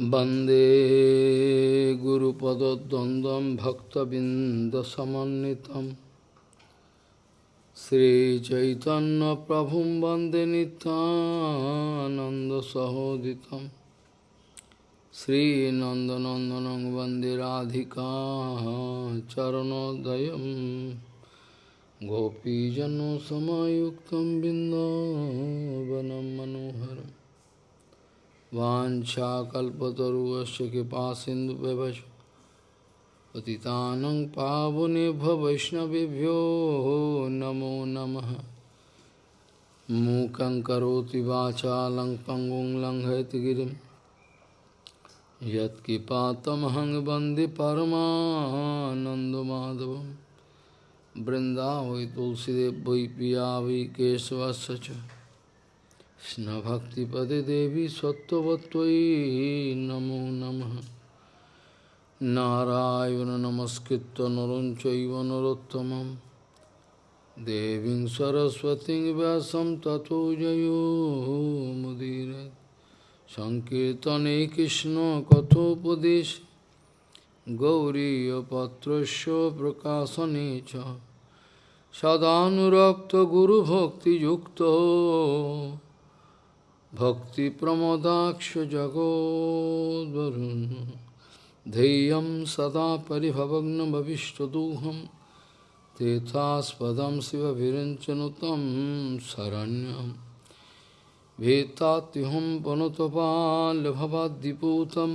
Bande Guru Pada Dandam Bhakta Bindasamanitam Sri Chaitanya Prabhum Bande Nanda Sahoditam. Sri Nanda Nandanang Bande Radhika Charanodayam. Gopijano Samayuktam Bindavanam Manoharam. मनोहरम् वाञ्छाकल्पतरुवस्य कृपासिन्धुव्यवच पतितानं पावनेभ्यो वैष्णवेभ्यो नमो नमः। मूकं करोति वाचालं पङ्गुं लङ्घयतिगिरिं यत्किपातमहं वंदे परमानन्दमाधवं। वृन्दावै तुलसीदेव वै पिया वै केशवस्य কৃষ্ণভক্তিপদে দেবী সত্যবত্তই নম নম। নারায়ণ নমস্কৃত নরঞ্চৈব নরোত্তম দেবী সরস্বতী ব্যাসম ততো জয়োমুদীর সংকীর্তনে কৃষ্ণ কথোপদেশ। গৌরীপত্রস্য প্রকাশনে চ। সদানুরক্ত গুরুভক্তিযুক্ত। सदानुरक्तगुरुभक्तियुक्तो भक्तिप्रमोदाक्षजगोद्वरुन् धैर्यं सदा परिभवग्नभविष्टदोहं तीर्थास्पदं शिवभिरञ्चनुतं शरण्यं भीतात्युहं पनुतपाल्भवाद्दिपूतं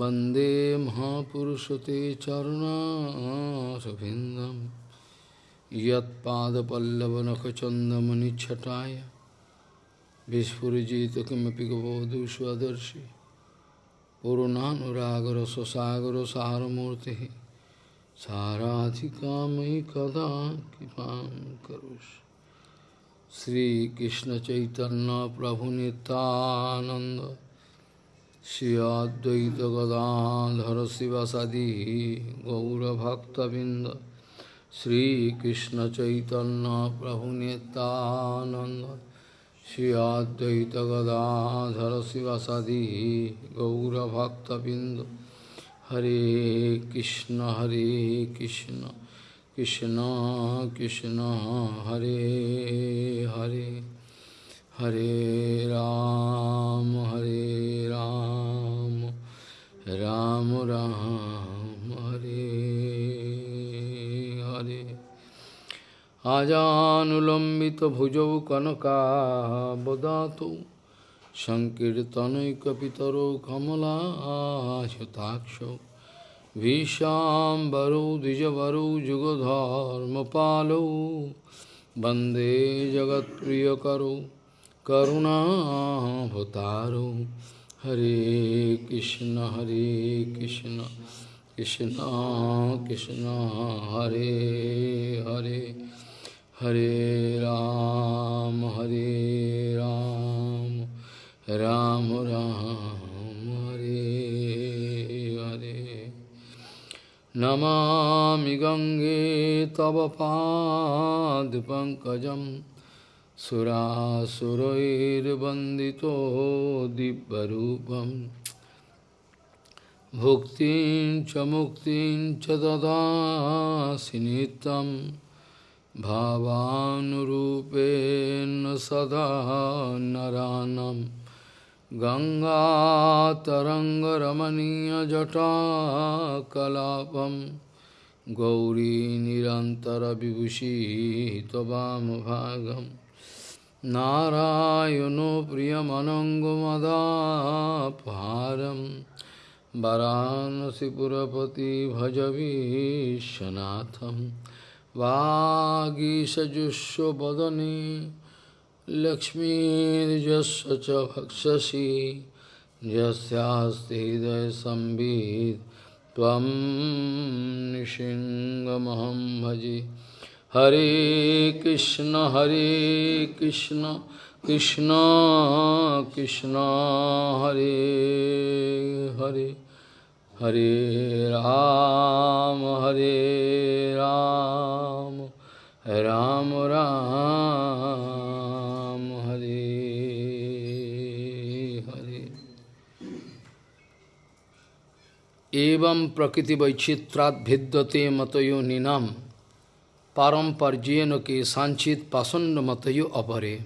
वन्दे महापुरुषते चरुणारविन्दं यत्पादपल्लवनखचन्दमनिच्छटाय विस्फुजित किमपि गबोधु स्वदर्शि पूर्णानुरागर स्वसागर सारमूर्ति साराधिका मयि कदा कृपा करोष। श्रीकृष्ण चैतन्य प्रभु नित्यानंद श्री गदाधर शिवसदी गौरभक्तबिंद श्रीकृष्ण चैतन्य प्रभु Nityanand Shri Advaita Gadadhara Sivasadi Gaura Bhakta Bindu Hare Krishna Hare Krishna Krishna Krishna Hare Hare Hare Ram Hare Ram Ram Ram Hare आजानुलम्बितभुजौ कनकाबदातौ सङ्कीर्तनैकपितरौ कमलाशताक्षौ भीशाम्बरौ द्विजवरौ जुगधर्मपालौ वन्दे जगत्प्रियकरौ करुणाभतारौ हरे कृष्ण हरे कृष्ण कृष्ण कृष्ण हरे Hare Hare Ram, Hare Ram, Ram Ram, Hare Hare. Namami Gange Tava Pad Pankajam Surasurair Bandito Dibbarupam Bhuktin Chamuktin Chadada Sinitam भावानुरूपेण सदा नरानं गङ्गातरङ्गरमणीयजटाकलापं गौरी निरन्तरविभूषी त्ववामभागं नारायणो प्रियमनङ्गमदापहारं वरानसिपुरपति भजवीशनाथम् Vāgisajusya vadani Lakshmirjasya cha bhakshasi Jasyasti hidaya sambhid Tvam nishingamaham bhaji Hare Krishna Hare Krishna Krishna Krishna Hare Hare Ram, Hare Ram, Ram Ram, Hare Hare. Evam prakriti vaichitrat bhiddate matayo ninam param parjeno ke sanchit pasanda matayo apare.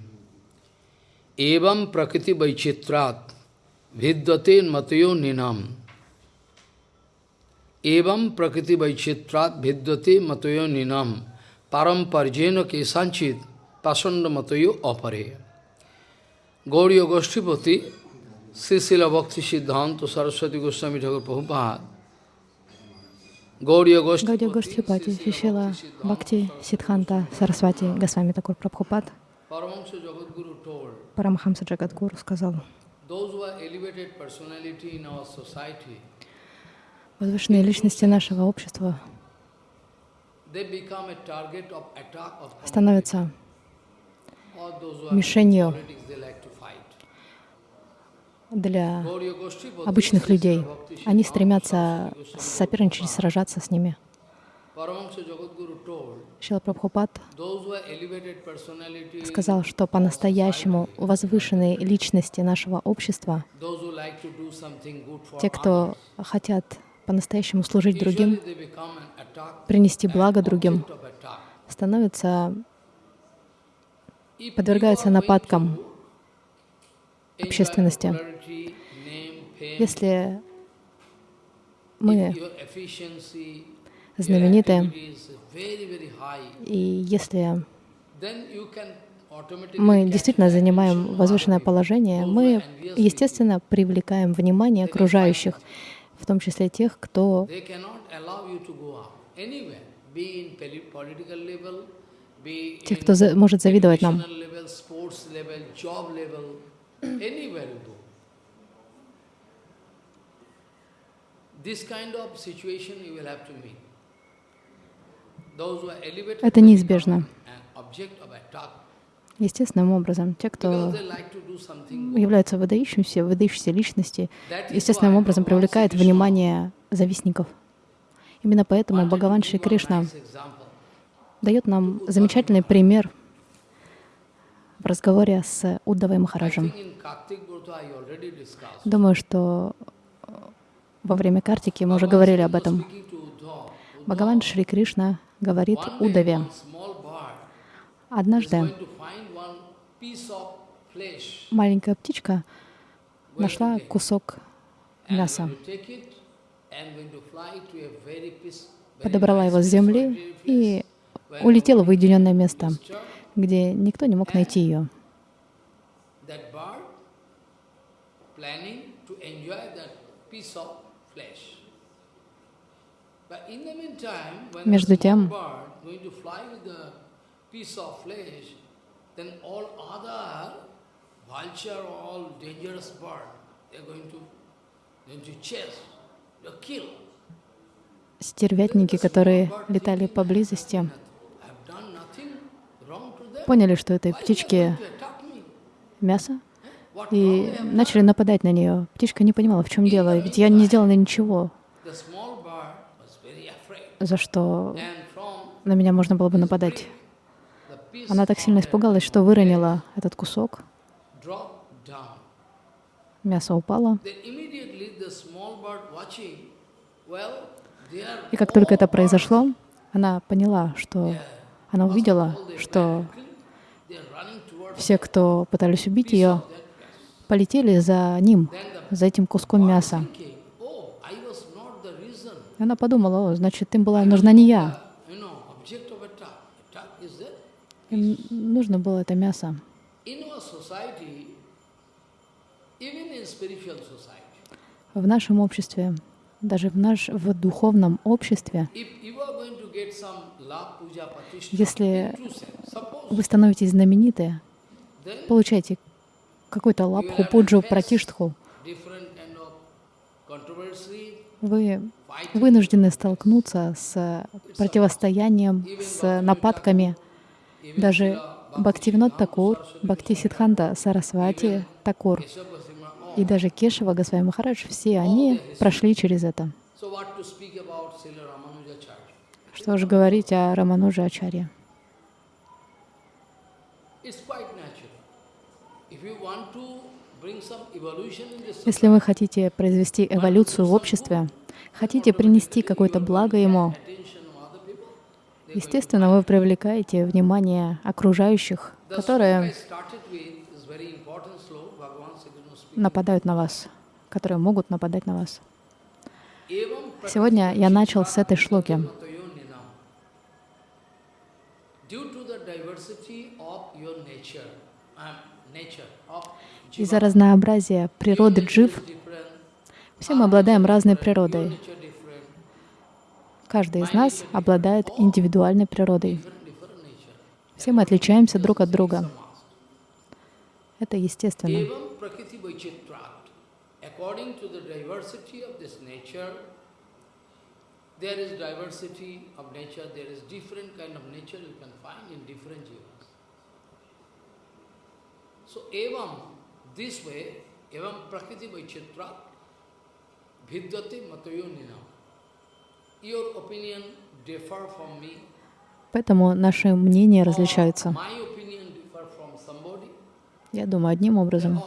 Evam prakriti vaichitrat vidyate matayo ninam. Evam prakriti vaichitrat vidyate matayo ninam param parjeno ke sanchit pasanda matayo apare. Gauriya Goshtipati Sisila Bhakti Siddhanta Saraswati Goswami Thakur Prabhupada Гаудия Гоштрипати, Шишила Бхакти Сидханта Сарасвати Госвами Такур Прабхупад Парамахамса Джагадгуру сказал, возвышенные личности нашего общества становятся мишенью для обычных людей. Они стремятся соперничать, сражаться с ними. Шила Прабхупад сказал, что по-настоящему возвышенные личности нашего общества, те, кто хотят по-настоящему служить другим, принести благо другим, становятся, подвергаются нападкам общественности. Если мы знамениты, и если мы действительно занимаем возвышенное положение, мы, естественно, привлекаем внимание окружающих, в том числе тех, кто тех, кто за, может завидовать нам. Это неизбежно. Естественным образом, те, кто являются выдающимися, выдающиеся личности, естественным образом привлекает внимание завистников. Именно поэтому Бхагаван Шри Кришна дает нам замечательный пример в разговоре с Уддавой Махараджем. Думаю, что во время Картики мы уже говорили об этом. Бхагаван Шри Кришна говорит Удаве, однажды маленькая птичка нашла кусок мяса, подобрала его с земли и улетела в уединенное место, где никто не мог найти ее. Между тем, стервятники, которые летали поблизости, поняли, что этой птичке мясо, и начали нападать на нее. Птичка не понимала, в чем дело, ведь я не сделала ничего. за что на меня можно было бы нападать. Она так сильно испугалась, что выронила этот кусок. Мясо упало. И как только это произошло, она поняла, что она увидела, что все, кто пытались убить ее, полетели за ним, за этим куском мяса. Она подумала, о, значит, им была нужна не я. Им нужно было это мясо. В нашем обществе, даже в, наш, в духовном обществе, если вы становитесь знамениты, получаете какой-то лапху, пуджу, пратиштху, вы вынуждены столкнуться с противостоянием, с нападками. Даже Бхактивинод Такур, Бхакти Сидханта Сарасвати Такур и даже Кешева Госвами Махарадж, все они прошли через это. Что же говорить о Рамануджа Ачарье? Если вы хотите произвести эволюцию в обществе, хотите принести какое-то благо ему, естественно, вы привлекаете внимание окружающих, которые нападают на вас, которые могут нападать на вас. Сегодня я начал с этой шлоки. Из-за разнообразия природы джив все мы обладаем разной природой. Каждый из нас обладает индивидуальной природой. Все мы отличаемся друг от друга. Это естественно. Evam prakriti vaichitra, vidyate matayo ninam. Your opinion differ from me. Поэтому наши мнения различаются. Я думаю одним образом,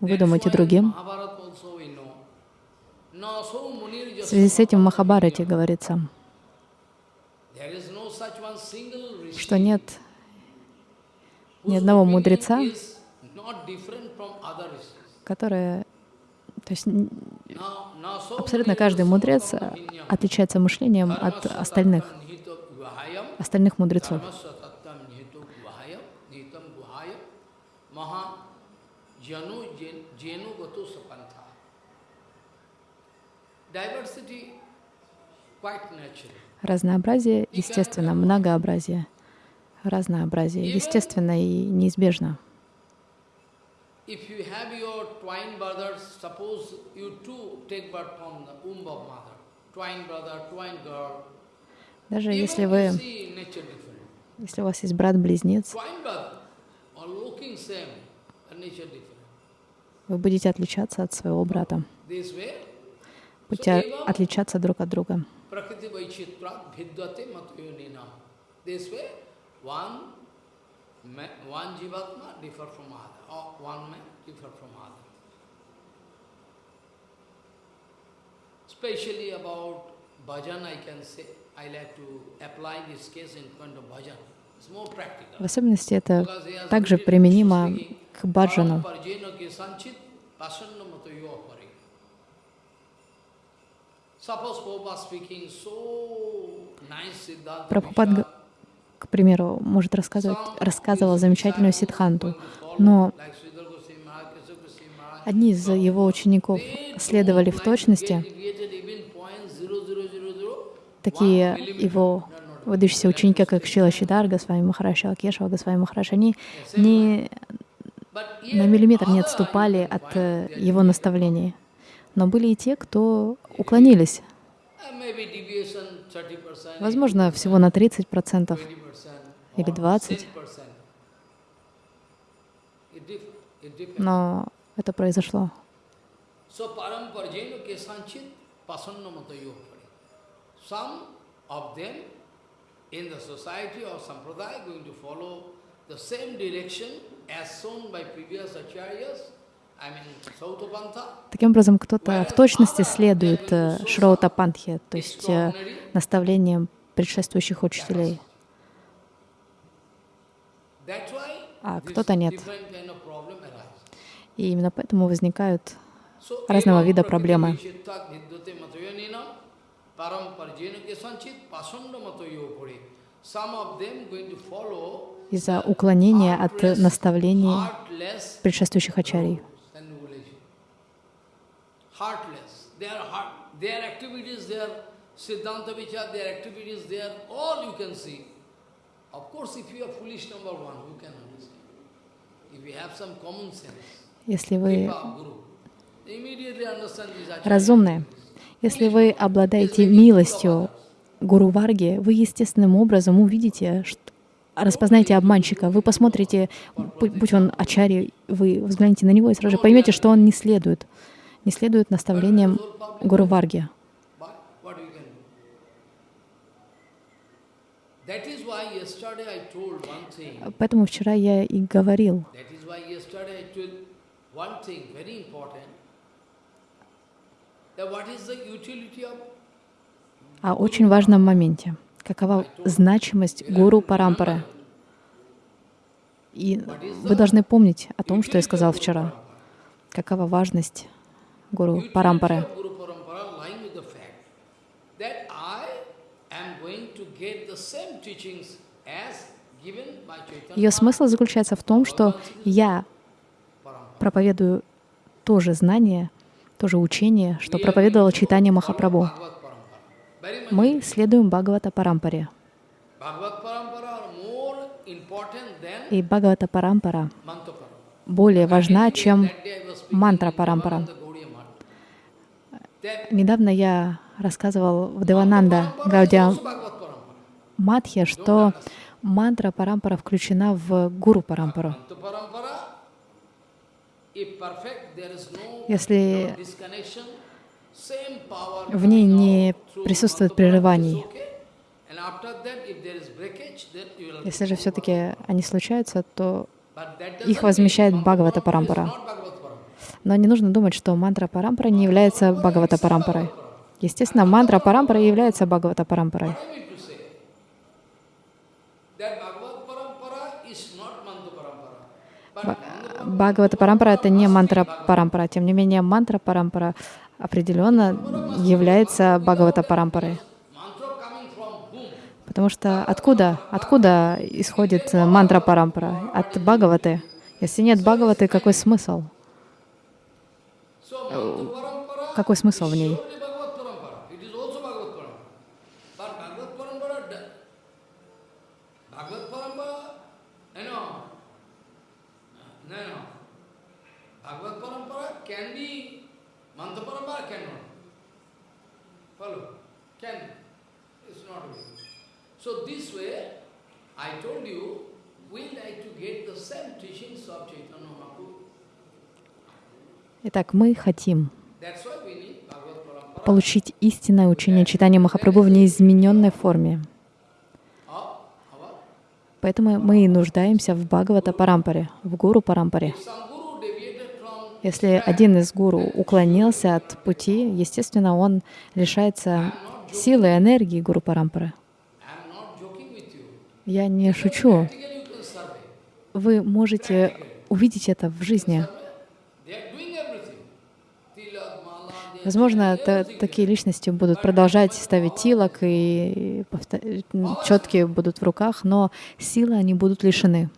вы думаете другим. В связи с этим в Махабарате говорится, что нет ни одного мудреца, который, то есть абсолютно каждый мудрец отличается мышлением от остальных, остальных мудрецов. Разнообразие, естественно, многообразие. Разнообразие, естественно и неизбежно. Даже если вы, если у вас есть брат-близнец, вы будете отличаться от своего брата. Будете отличаться друг от друга. Especially about bhajan, I can say, I like to apply this case in point of bhajan. В особенности это также применимо к баджану. Прабхупад, к примеру, может рассказывать, рассказывал замечательную ситханту, но одни из его учеников следовали в точности, такие его выдающиеся ученики, как Шила Шидар, Госвами Махараша Акешева, Госвами Махараша, они ни на миллиметр не отступали от э, его наставлений. Но были и те, кто уклонились. Возможно, всего на 30% или 20%. Но это произошло. the same direction as shown by previous acharyas Таким образом, кто-то в точности следует э, Шроута Пантхе, то есть э, наставлениям предшествующих учителей, а кто-то нет. И именно поэтому возникают разного вида проблемы. Из-за уклонения от наставлений предшествующих ачарий heartless. Their, heart, their activities, their Siddhanta Vichar, their activities, there, all you can see. Of course, if you are foolish number one, you can understand. If you have some common sense, если вы разумные, если вы обладаете милостью Гуру Варги, вы естественным образом увидите, что распознаете обманщика, вы посмотрите, будь он ачари, вы взглянете на него и сразу же поймете, что он не следует не следует наставлениям Гуру Варги. Поэтому вчера я и говорил, о очень важном моменте. Какова значимость гуру Парампары? И вы должны помнить о том, что я сказал вчера. Какова важность гуру Парампары? Ее смысл заключается в том, что я проповедую то же знание, то же учение, что проповедовал читание Махапрабху. Мы следуем Бхагавата Парампаре. И Бхагавата Парампара более важна, чем мантра Парампара. Недавно я рассказывал в Девананда Гаудия Матхе, что мантра Парампара включена в Гуру Парампару. Если в ней не присутствует прерываний, если же все-таки они случаются, то их возмещает Бхагавата Парампара. Но не нужно думать, что мантра Парампара не является Бхагавата Парампарой. Естественно, мантра Парампара является Бхагавата Парампарой. Бхагавата Парампара — это не мантра Парампара. Тем не менее, мантра Парампара определенно является Бхагавата Парампарой. Потому что откуда, откуда исходит мантра Парампара? От Бхагаваты. Если нет Бхагаваты, какой смысл? Какой смысл в ней? So this way, I told you, we like to get the same teachings of Chaitanya Mahaprabhu. Итак, мы хотим получить истинное учение читания Махапрабху в неизмененной форме. Поэтому мы и нуждаемся в Бхагавата Парампаре, в Гуру Парампаре. Если один из гуру уклонился от пути, естественно, он лишается силы и энергии Гуру Парампары. Я не шучу. Вы можете увидеть это в жизни. Возможно, такие личности будут продолжать ставить тилок, и четкие будут в руках, но силы они будут лишены,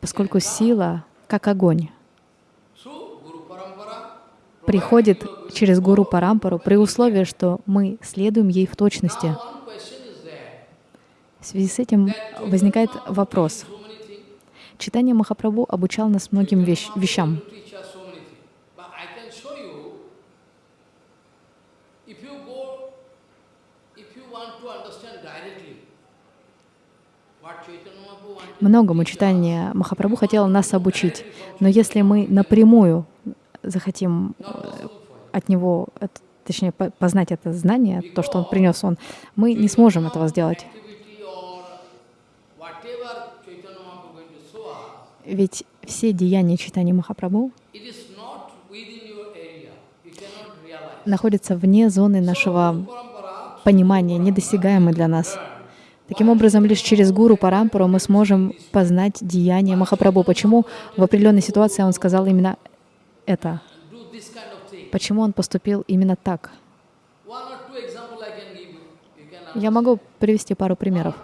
поскольку сила, как огонь, приходит через Гуру Парампару при условии, что мы следуем ей в точности. В связи с этим возникает вопрос. Читание Махапрабху обучал нас многим вещ вещам. Многому читание Махапрабху хотело нас обучить. Но если мы напрямую захотим э, от него, точнее, познать это знание, то, что он принес он, мы не сможем этого сделать. Ведь все деяния читания Махапрабху находятся вне зоны нашего понимания, недосягаемы для нас. Таким образом, лишь через Гуру Парампару мы сможем познать деяния Махапрабху. Почему в определенной ситуации он сказал именно это? Почему он поступил именно так? Я могу привести пару примеров.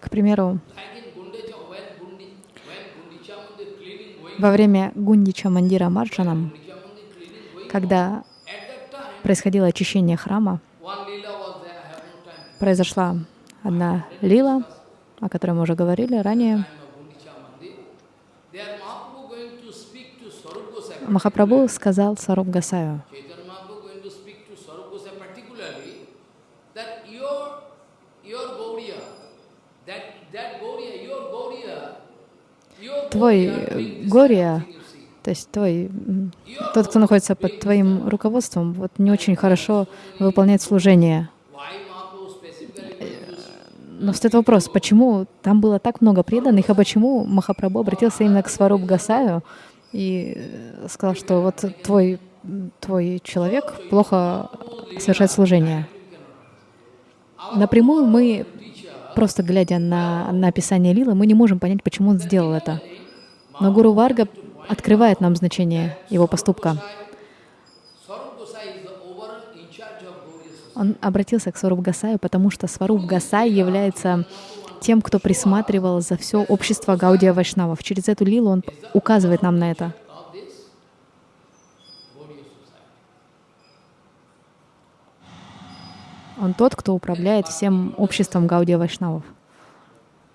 К примеру, во время Гундича Мандира Марджанам, когда происходило очищение храма, произошла одна лила, о которой мы уже говорили ранее. Махапрабху сказал Саруб Гасаю, твой горе, то есть твой, тот, кто находится под твоим руководством, вот не очень хорошо выполняет служение. Но встает вопрос, почему там было так много преданных, а почему Махапрабху обратился именно к Сваруб Гасаю и э, сказал, что вот твой, твой человек плохо совершает служение. Напрямую мы, просто глядя на, на описание Лилы, мы не можем понять, почему он сделал это. Но Гуру Варга открывает нам значение его поступка. Он обратился к Сваруб Гасаю, потому что Сваруб Гасай является тем, кто присматривал за все общество Гаудия Вайшнавов. Через эту лилу он указывает нам на это. Он тот, кто управляет всем обществом Гаудия Вайшнавов.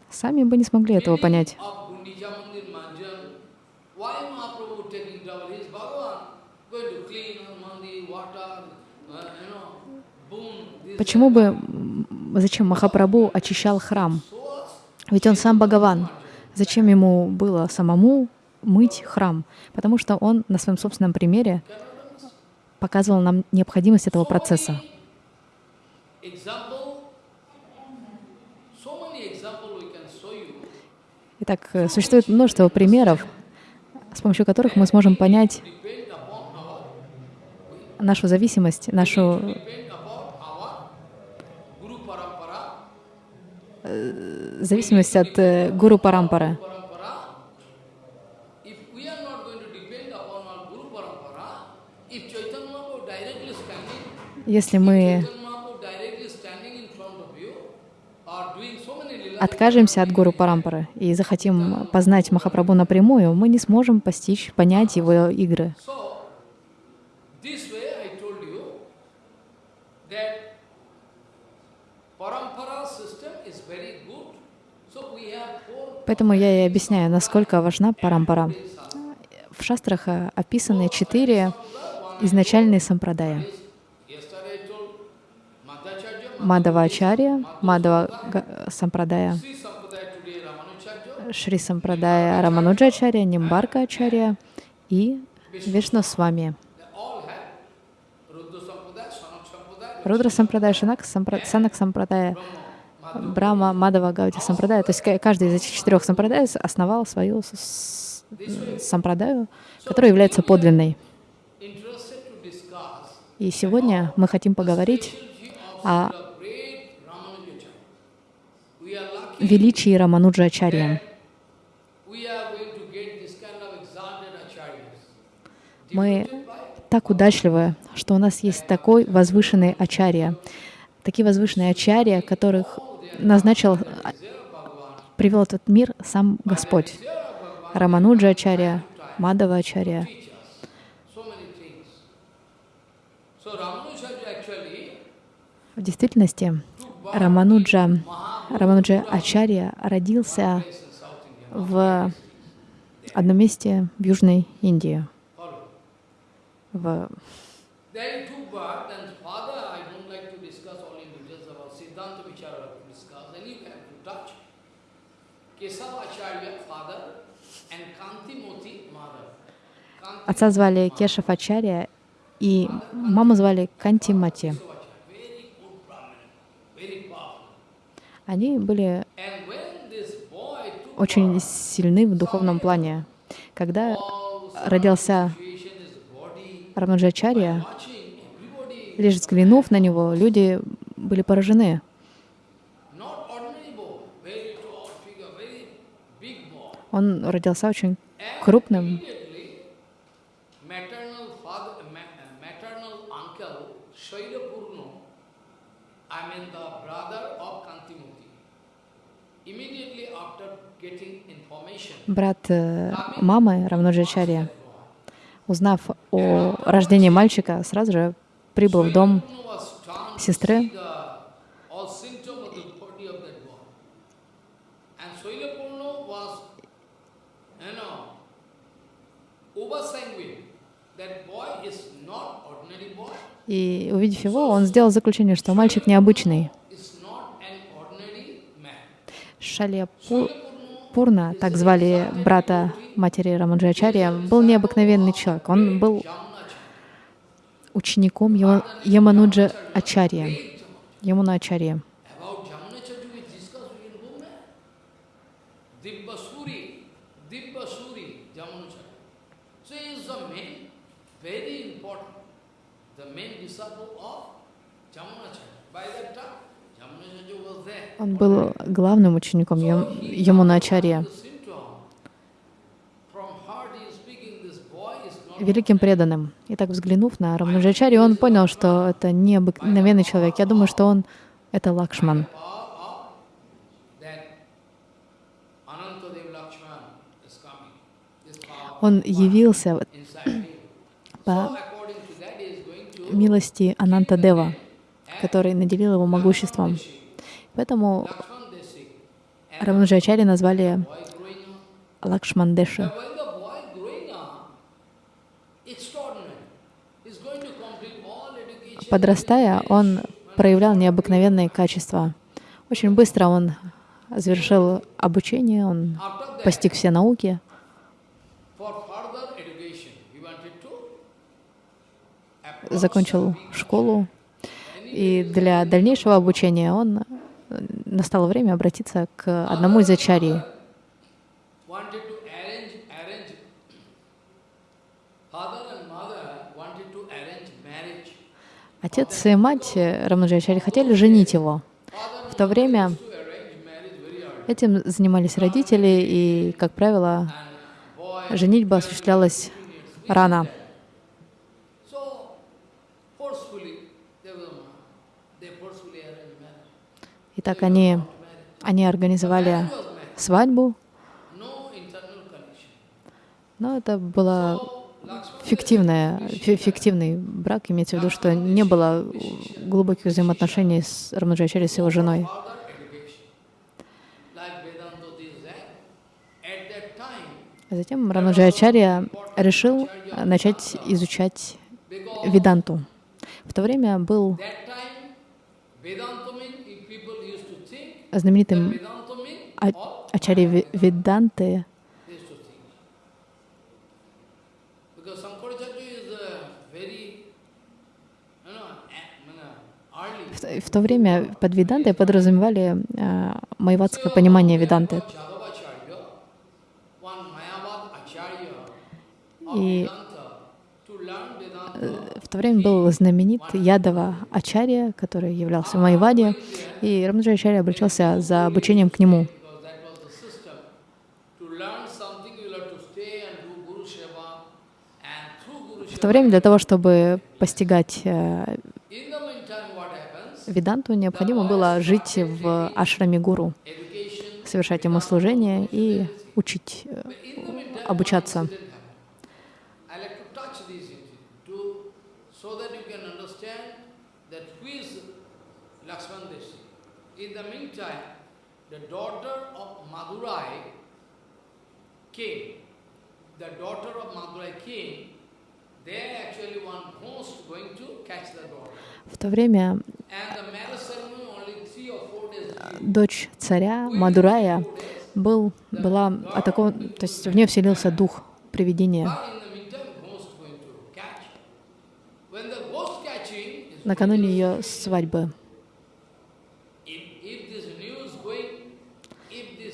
Сами бы не смогли этого понять. Почему бы, зачем Махапрабху очищал храм? Ведь он сам Бхагаван. Зачем ему было самому мыть храм? Потому что он на своем собственном примере показывал нам необходимость этого процесса. Итак, существует множество примеров, с помощью которых мы сможем понять нашу зависимость, нашу Э, зависимость от э, гуру Парампары. Если мы откажемся от Гуру Парампары и захотим познать Махапрабху напрямую, мы не сможем постичь, понять его игры. Поэтому я и объясняю, насколько важна парампара. В шастрах э, описаны четыре изначальные сампрадая. Мадава Ачарья, Мадава Сампрадая, Шри Сампрадая Рамануджачарья, Нимбарка Ачарья и Вишну Свами. Рудра Сампрадая, Шанак Сампрадая, Брама, Мадава, Гаути, Сампрадая. То есть каждый из этих четырех сампрадай основал свою сампрадаю, которая является подлинной. И сегодня мы хотим поговорить о величии Рамануджа Ачарья. Мы так удачливы, что у нас есть такой возвышенный Ачарья, такие возвышенные Ачарья, которых назначил, привел этот мир сам Господь. Рамануджа Ачарья, Мадава Ачарья. В действительности Рамануджа, Рамануджа Ачарья родился в одном месте в Южной Индии. В Отца звали Кешав Ачарья, и маму звали Кантимати. Они были очень сильны в духовном плане. Когда родился Рамаджачарья, лишь взглянув на него, люди были поражены. Он родился очень крупным. Брат э, мамы Равнуджачарья, узнав о рождении мальчика, сразу же прибыл в дом сестры И увидев его, он сделал заключение, что мальчик необычный. Шалия Пурна, так звали брата матери Рамаджачарья, был необыкновенный человек. Он был учеником Ямануджа Ачарья, Ямуна Ачарья. Dibbasuri, Dibbasuri, Jamunacharya. So he is the main, very important, the main disciple of Jamunacharya. By that time, Jamunacharya was there. Он был главным учеником Ямуначарья. великим преданным. И так взглянув на Рамаnuджачари, он понял, что это не обыкновенный человек. Я думаю, что он — это Лакшман. Он явился по милости Ананта Дева, который наделил его могуществом. Поэтому Рамаnuджачари назвали Лакшмандеши. Подрастая, он проявлял необыкновенные качества. Очень быстро он завершил обучение, он постиг все науки. Закончил школу. И для дальнейшего обучения он настало время обратиться к одному из ачарий. Отец и мать Рамаджачари хотели женить его. В то время этим занимались родители, и, как правило, женитьба осуществлялась рано. Итак, они, они организовали свадьбу, но это была фиктивная, фиктивный брак, имеется в виду, что не было глубоких взаимоотношений с Рамаджачари, с его женой. Затем Рамаджачарья решил начать изучать Веданту. В то время был знаменитым Ачари Веданты в то время под Ведантой подразумевали э, майватское понимание Веданты. И то время был знаменит Ядова Ачарья, который являлся в Майваде, и Рамаджа Ачарья обращался за обучением к нему. В то время для того, чтобы постигать э, Веданту необходимо было жить в ашраме гуру, совершать ему служение и учить, э, обучаться. the daughter of Madurai king, the daughter of Madurai king, there actually one host going to catch the daughter. В то время дочь царя Мадурая был, была атакован, то есть в нее вселился дух привидения. Накануне ее свадьбы.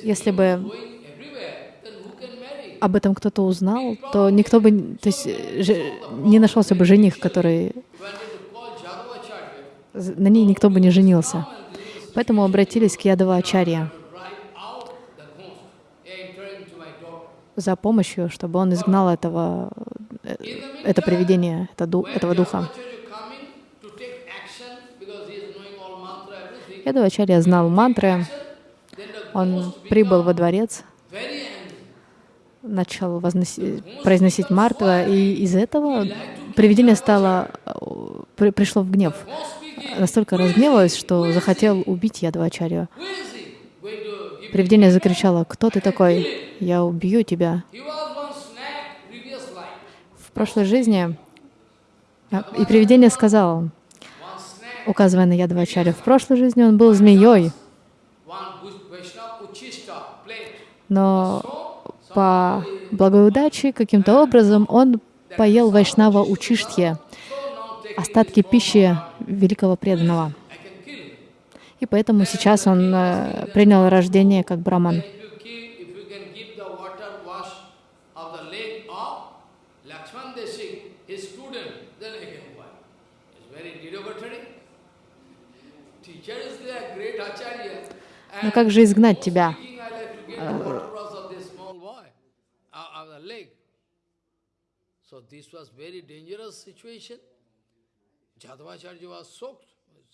Если бы об этом кто-то узнал, то никто бы, то есть не нашелся бы жених, который на ней никто бы не женился. Поэтому обратились к Ядова Ачарья за помощью, чтобы он изгнал этого, э, это привидение, это, этого духа. Ядова Ачарья знал мантры, он прибыл во дворец, начал произносить мартва, и из этого привидение стало, э, пришло в гнев настолько разгневалась, что захотел убить Ядвачарью. Привидение закричало, «Кто ты такой? Я убью тебя!» В прошлой жизни а, и привидение сказало, указывая на Ядвачарю, в прошлой жизни он был змеей, но по благой удаче каким-то образом он поел Вайшнава Учиштхе, остатки пищи великого преданного. И поэтому сейчас он э, принял рождение как браман. Но как же изгнать тебя? Ah, so this was very dangerous situation. Jadavacharya was soaked,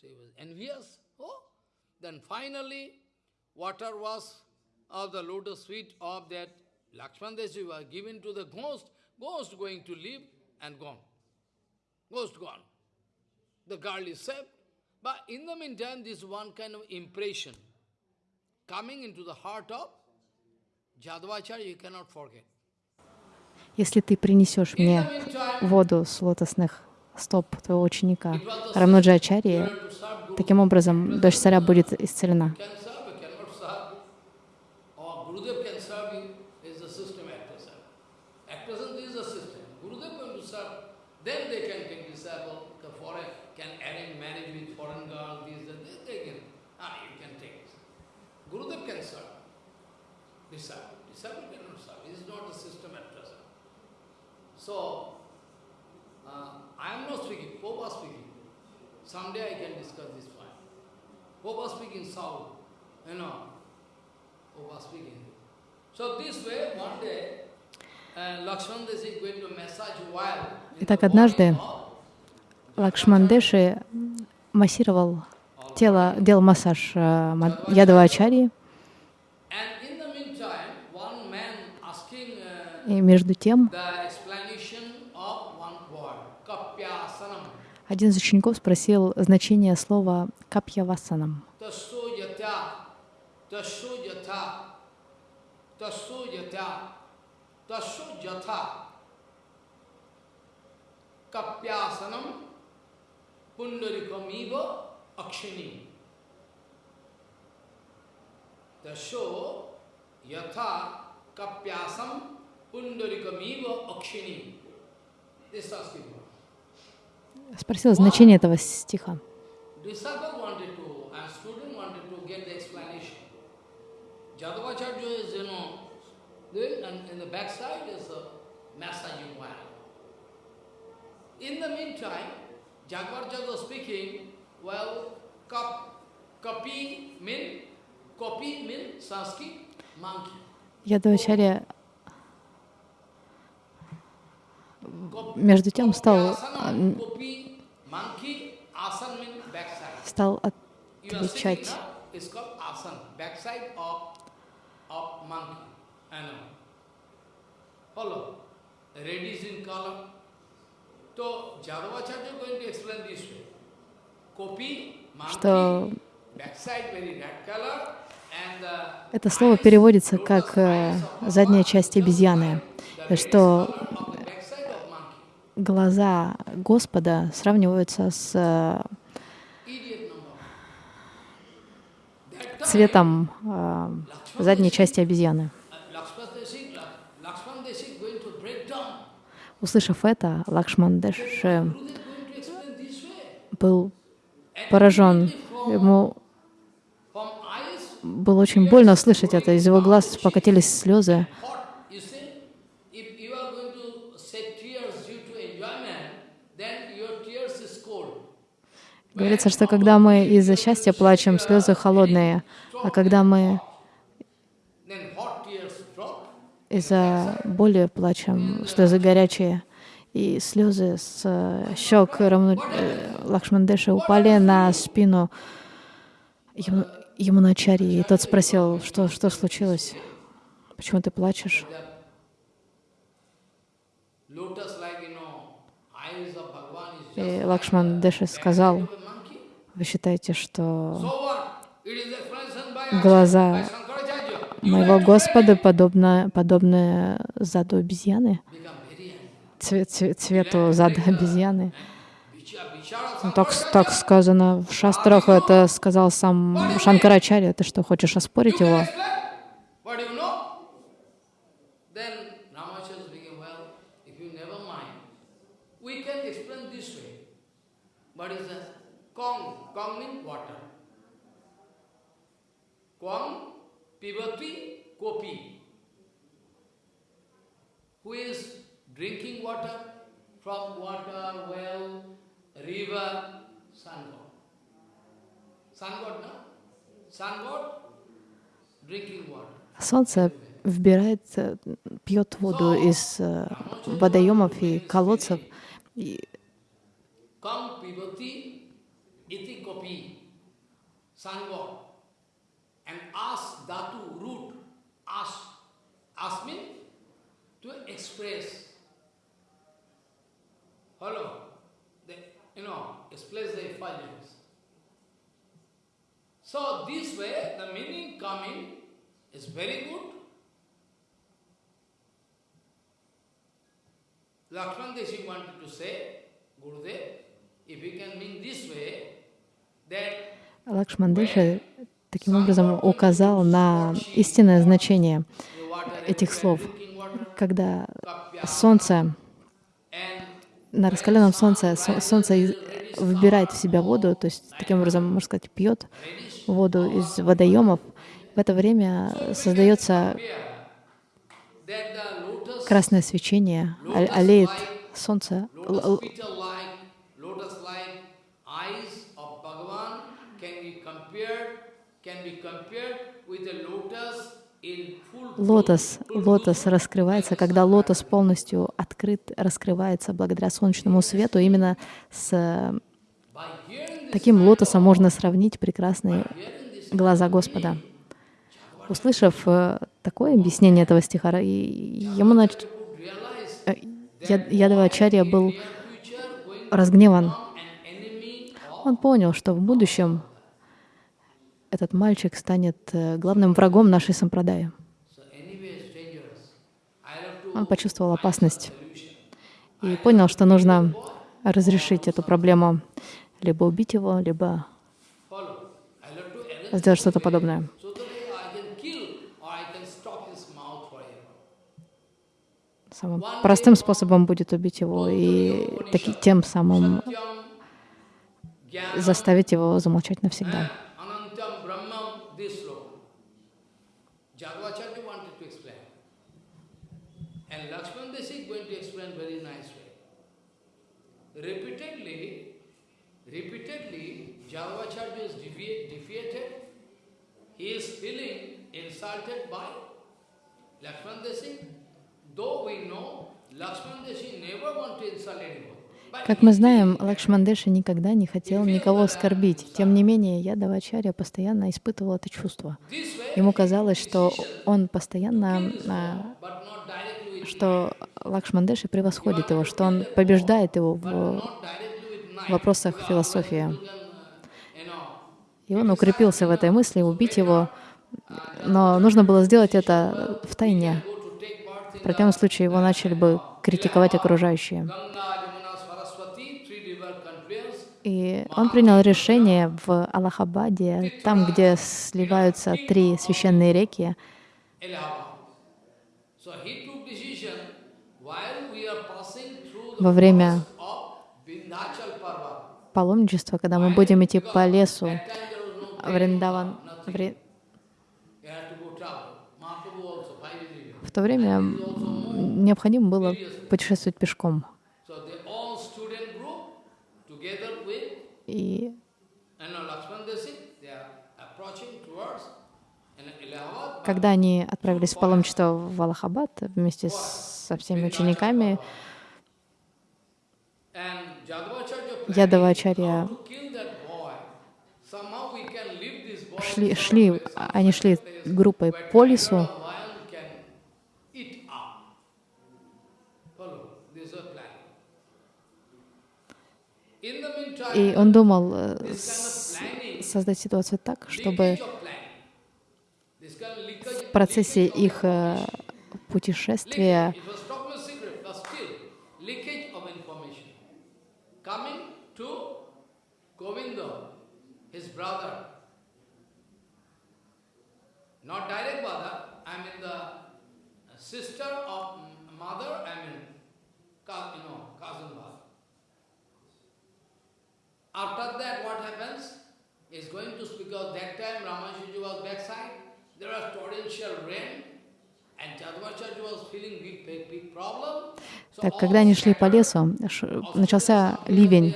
he was envious. Oh, then finally, water was of the lotus feet of that Lakshman Deshi was given to the ghost, ghost going to live and gone. Ghost gone. The girl is saved. But in the meantime, this one kind of impression coming into the heart of Если ты принесешь мне воду с лотосных стоп твоего ученика Рамнуджачарьи, таким образом дочь царя будет исцелена. So, uh, I am not speaking, Popa speaking. Someday I can discuss this point. Popa speaking South, you know, Popa speaking. So this way, one day, Итак, однажды Лакшмандеши массировал тело, делал массаж Ядова Ачарьи. И между тем Один из учеников спросил значение слова «капьявасанам». Kapyasanam pundarikamiva akshini. Tasho yatha kapyasam pundarikamiva akshini. This is Sanskrit спросил значение этого стиха. In the meantime, Jagvarjad was speaking, well, kap, kapi mean, kapi mean Sanskrit, monkey. Ядвачарья между тем стал, стал отвечать. что это слово переводится как э, задняя часть обезьяны, что глаза Господа сравниваются с э, цветом э, задней части обезьяны. Услышав это, Лакшмандеш был поражен. Ему было очень больно слышать это. Из его глаз покатились слезы. Говорится, что когда мы из-за счастья плачем, слезы холодные, а когда мы из-за боли плачем, слезы горячие. И слезы с э, щек Рамну, э, Лакшмандеши упали на спину ему, Ямуначари. И тот спросил, что, что случилось? Почему ты плачешь? И Лакшман Деши сказал, вы считаете, что глаза моего Господа подобны, подобны заду обезьяны, цвет, цвет, цвету зада обезьяны? Ну, так, так сказано в шастрах, это сказал сам Шанкарачарья. Ты что, хочешь оспорить его? What is that? Kong, Kong means water. Kwang, pivati, kopi. Who is drinking water from water, well, river, Солнце вбирает, э, пьет воду из э, водоемов и колодцев. И and ask Dhatu root, ask, ask mean to express. Hello, you know, express the effulgence. So this way, the meaning coming is very good. Lakshman Deshi wanted to say, Gurudev, if you can mean this way, Лакшмандеша таким образом указал на истинное значение этих слов. Когда солнце, на раскаленном солнце, солнце выбирает в себя воду, то есть таким образом, можно сказать, пьет воду из водоемов, в это время создается красное свечение, олеет солнце, Лотос, лотос раскрывается, когда лотос полностью открыт, раскрывается благодаря солнечному свету. Именно с таким лотосом можно сравнить прекрасные глаза Господа. Услышав э, такое объяснение этого стиха, ему нач... Э, Ядавачарья был разгневан. Он понял, что в будущем этот мальчик станет э, главным врагом нашей сампрадаи. Он почувствовал опасность и понял, что нужно разрешить эту проблему, либо убить его, либо сделать что-то подобное. Самым простым способом будет убить его и таки, тем самым заставить его замолчать навсегда. He is feeling insulted by Lakshman though we know Lakshman never want to insult anyone. Как мы знаем, Лакшмандеша никогда не хотел никого оскорбить. Тем не менее, Ядавачарья постоянно испытывал это чувство. Ему казалось, что он постоянно, а, что Лакшмандеша превосходит его, что он побеждает его в вопросах философии. И он укрепился в этой мысли, убить его. Но нужно было сделать это в тайне. В противном случае его начали бы критиковать окружающие. И он принял решение в Аллахабаде, там, где сливаются три священные реки. Во время паломничества, когда мы будем идти по лесу, Вриндаван. Ври... В то время необходимо было путешествовать пешком. И когда они отправились в паломничество в Аллахабад вместе со всеми учениками, Ядавачарья шли, шли, они шли группой по лесу, и он думал э, создать ситуацию так, чтобы в процессе их э, путешествия his brother, Not direct mother, I mean the sister of mother, I mean, you know, cousin mother. After that, what happens? Is going to speak of that time Ramashuji was backside, there was torrential rain, Так, когда они шли по лесу, начался ливень.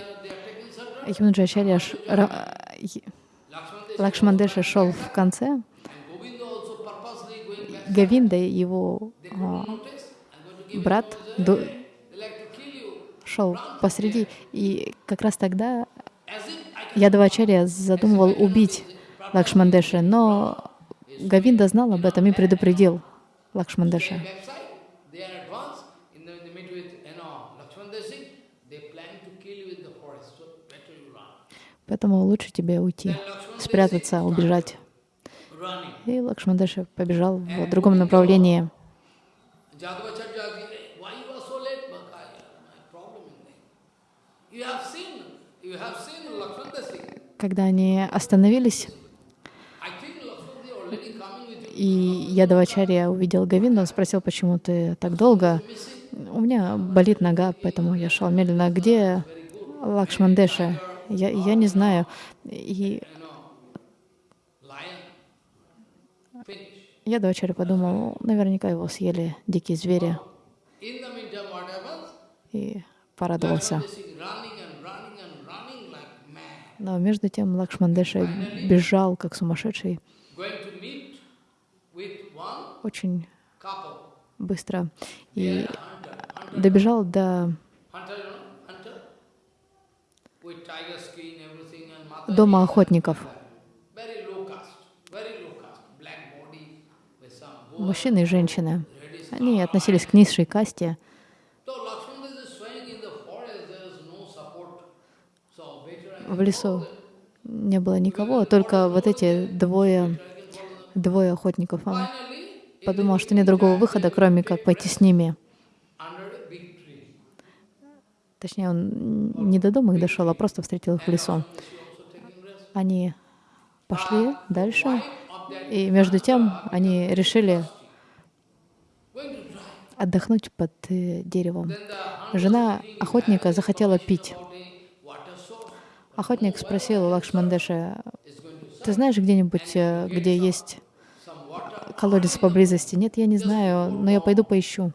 Юмаджачарья Лакшмандеша шел в конце, Гавинда, его а, брат, до, шел посреди, и как раз тогда Ядавачарья задумывал убить Лакшмандеша, но Гавинда знал об этом и предупредил Лакшмандеша. Поэтому лучше тебе уйти, спрятаться, убежать. И Лакшмандаша побежал в другом направлении. Когда они остановились, и Ядавачарья увидел Гавинду, он спросил, почему ты так долго? У меня болит нога, поэтому я шел медленно. Где Лакшмандеша? Я, я не знаю. И я дочери подумал, наверняка его съели дикие звери. И порадовался. Но между тем Лакшмандеша бежал, как сумасшедший, очень быстро. И добежал до дома охотников. Мужчины и женщины, они относились к низшей касте. В лесу не было никого, только вот эти двое, двое охотников. Он подумал, что нет другого выхода, кроме как пойти с ними. Точнее, он не до дома их дошел, а просто встретил их в лесу. Они пошли дальше, и между тем они решили отдохнуть под э, деревом. Жена охотника захотела пить. Охотник спросил Лакшмандеша, ты знаешь где-нибудь, э, где есть колодец поблизости? Нет, я не знаю, но я пойду поищу.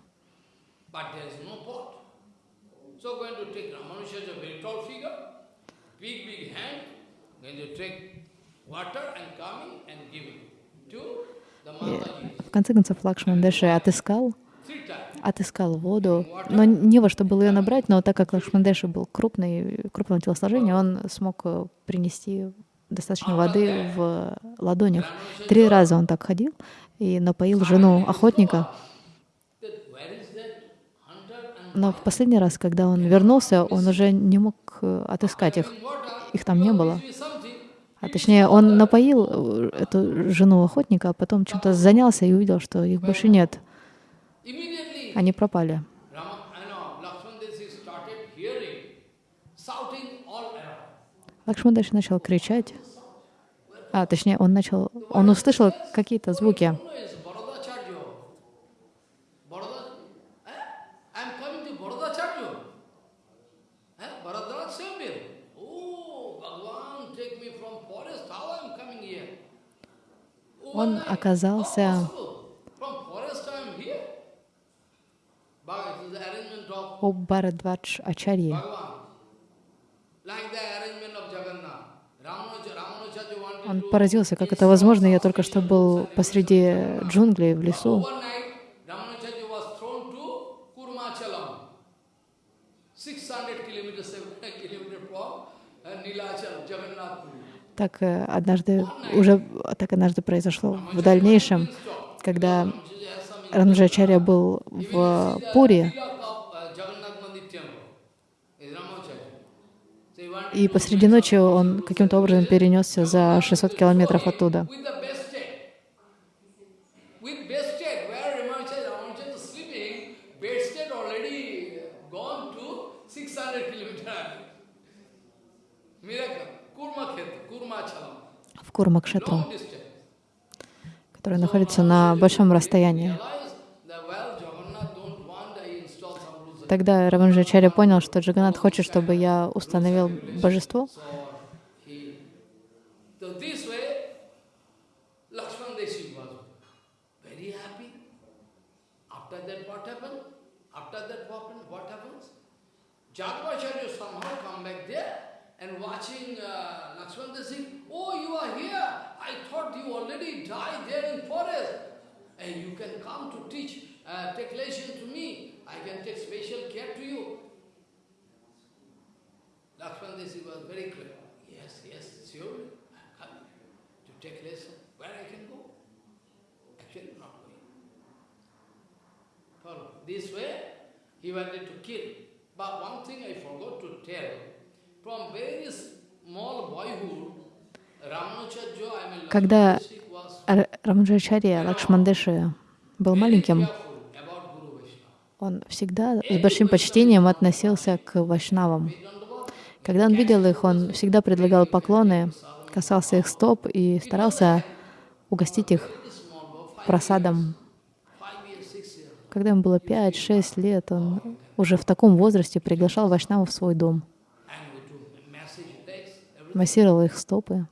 В конце концов Лакшман Дэши отыскал, отыскал воду, но не во что было ее набрать, но так как Лакшмандеша был крупный, крупного телосложения, он смог э, принести достаточно воды в ладонях. Три раза он так ходил и напоил жену охотника. Но в последний раз, когда он вернулся, он уже не мог э, отыскать их. Их там не было. А точнее, он напоил э, эту жену охотника, а потом чем-то занялся и увидел, что их больше нет. Они пропали. Лакшмандаш начал кричать. А, точнее, он начал, он услышал какие-то звуки. Он оказался у Бхарадвадж Ачарьи. Он поразился, как это возможно. Я только что был посреди джунглей в лесу. Так э, однажды, уже так однажды произошло в дальнейшем, когда Рамджачарья был в Пури, и посреди ночи он каким-то образом перенесся за 600 километров оттуда. Курмакшетру, который находится на большом расстоянии. Тогда Раванджачарья понял, что Джаганат хочет, чтобы я установил божество. and watching uh, oh, you are here. I thought you already died there in forest. And you can come to teach, uh, take lesson to me. I can take special care to you. Lakshman Desi was very clear. Yes, yes, surely. I'm coming to take lesson. Where I can go? Actually, not going. Follow. This way, he wanted to kill. But one thing I forgot to tell. From very small boyhood, Когда Lakshman was Р- Рамаnuджачарья Лакшмандеши был маленьким, он всегда с большим почтением относился к вайшнавам. Когда он видел их, он всегда предлагал поклоны, касался их стоп и старался угостить их просадом. Когда ему было 5-6 лет, он уже в таком возрасте приглашал вайшнавов в свой дом, массировал их стопы.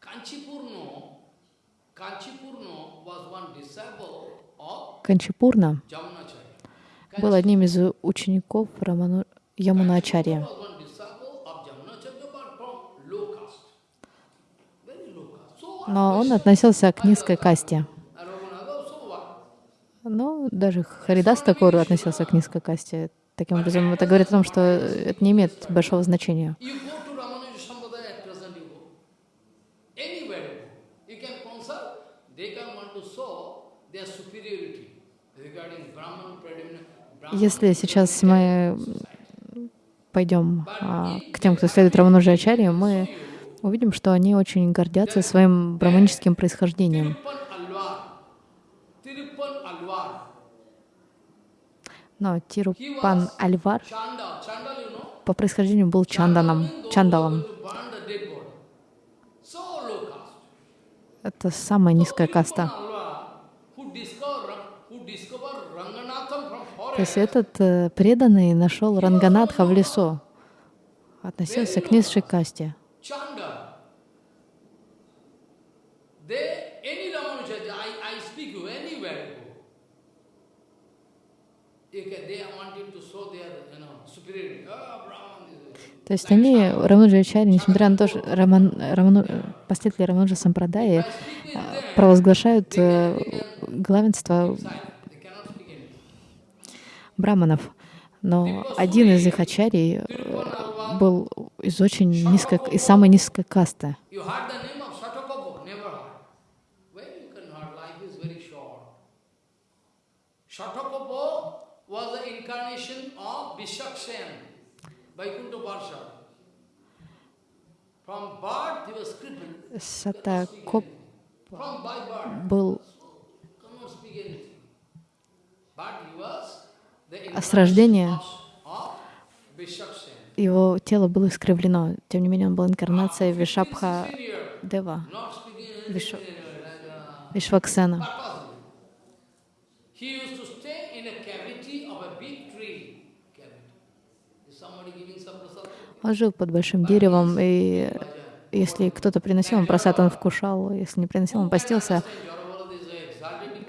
Kanchipurno, Kanchipurno was one disciple of Канчипурна был одним из учеников Раману... Ямуначарья. Но он относился к низкой касте. Но даже Харидас Такур относился к низкой касте. Таким образом, это говорит о том, что это не имеет большого значения. You go to Ramanuja Sampradaya at present you go. Anywhere you go. You can consult. They can want to show their superiority regarding Brahman, predominant. Brahman, Если сейчас мы пойдем а, к тем, кто следует Рамануджа Ачарье, мы увидим, что они очень гордятся своим браманическим происхождением. Но Тирупан Альвар по происхождению был Чанданом, Чандалом. Это самая низкая каста. Alvar, who discover, who discover Ranganatham from То есть этот э, преданный нашел Ранганатха в лесу, относился к низшей касте. То есть они, Рамануджачари, несмотря на то, что Раман, Раману, последователи Рамануджа Сампрадаи э, провозглашают э, главенство they cannot speak anything. Браманов, но один из их ачарий э, был из очень низкой, из самой низкой касты. Сатакоп был с рождения его тело было искривлено. Тем не менее, он был инкарнацией Вишабха Дева, Виш... Вишваксена. Он жил под большим деревом, и если кто-то приносил ему просад, он вкушал, если не приносил, он постился.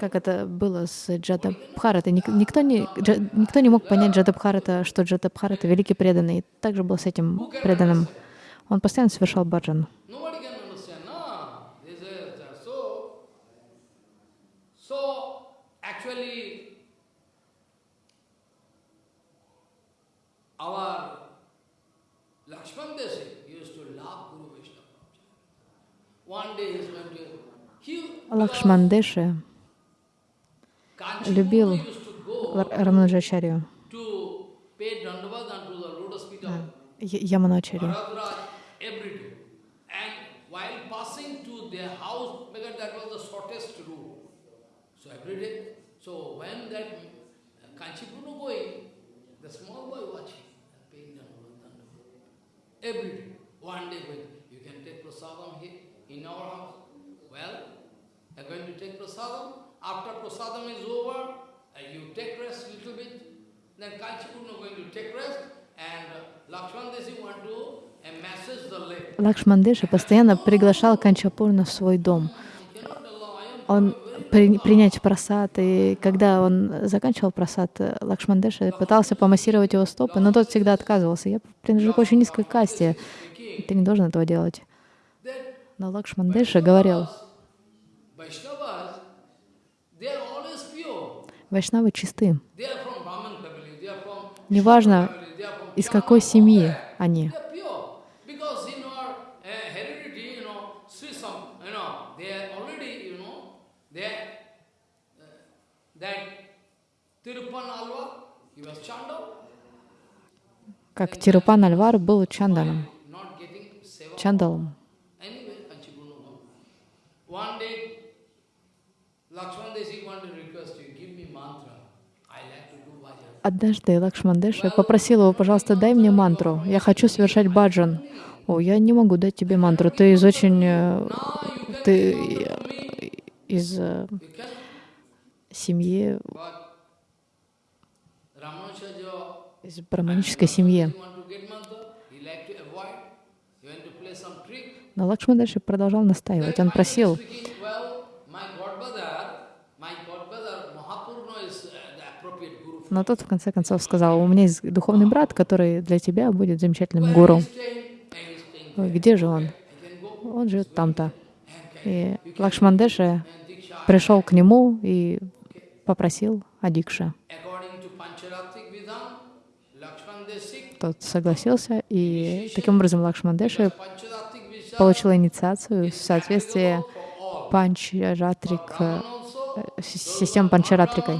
Как это было с Джадабхаратой. Ник- Никто не, Джа- никто не мог понять Джадабхарата, что Джадабхарата — великий преданный. И также был с этим преданным. Он постоянно совершал баджан. Our Lakshman Desi used to love Guru Vaishnava. One day he's going to. He Лакшмандеши любил used to go Ла- Рамануджачарью, to pay Dandavad unto the lotus feet of Я- Яманачарью. Bharadwaj every day. And while passing to their house, because that was the shortest route. So every day. So when that uh, Kanchipurno going, the small boy watching, and paying Dandavad, Dandavad. Every day. One day going, you can take prasadam here in our house. Well, you're going to take prasadam. After prasadam is over, uh, you take rest little bit. Then Kanchipurno going to take rest. And uh, Lakshman Desi want to leg. Лакшмандеши постоянно приглашал Канчапурна в свой дом. Он при, принять просад, и когда он заканчивал просад, Лакшмандеша пытался помассировать его стопы, но тот всегда отказывался. Я принадлежу к очень низкой касте, ты не должен этого делать. Но Лакшмандеша говорил, Вайшнавы чисты. Неважно, из какой семьи они. Как Тирупан Альвар был Чанданом, Чандалом. Однажды Лакшмандеша попросил его, пожалуйста, дай мне мантру. Я хочу совершать баджан. О, я не могу дать тебе мантру. Ты из очень... Э, ты из э, семьи... Из браманической семьи. Но Лакшмандеша продолжал настаивать. Он просил, Но тот в конце концов сказал, у меня есть духовный брат, который для тебя будет замечательным гуру. Где же он? Он живет там-то. И Лакшмандеша пришел к нему и попросил Адикша. Тот согласился, и таким образом Лакшмандеша получил инициацию в соответствии панчаратрик, э, систем панчаратрикой.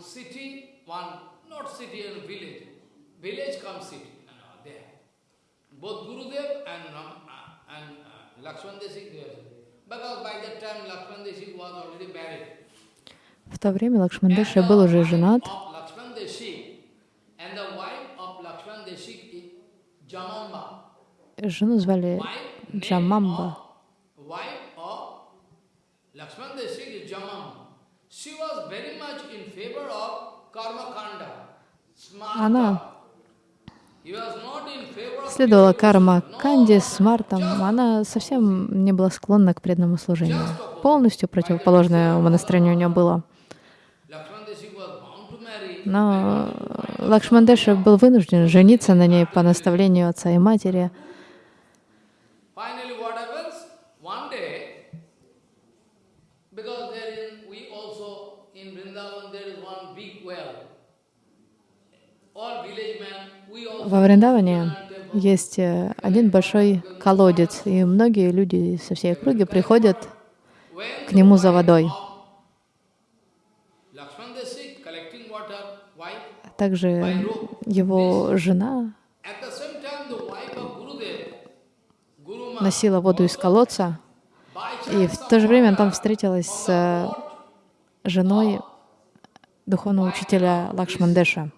В то время Лакшмандеша был уже женат. Жену звали Джамамба. Она следовала карма Канди с Мартом. Она совсем не была склонна к преданному служению. Полностью противоположное умонастроение у нее было. Но Лакшмандеша был вынужден жениться на ней по наставлению отца и матери. Во Вриндаване есть э, один большой колодец, и многие люди со всей округи приходят к нему за водой. Также его жена носила воду из колодца, и в то же время там встретилась с э, женой духовного учителя Лакшмандеша.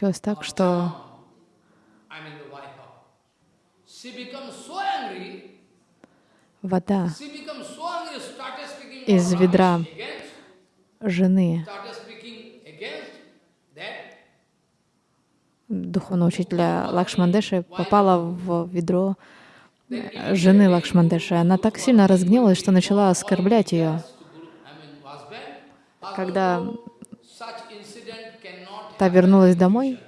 Случилось так, что вода из ведра жены. духовного учителя Лакшмандеши попала в ведро жены Лакшмандеши. Она так сильно разгневалась, что начала оскорблять ее. Когда та вернулась домой,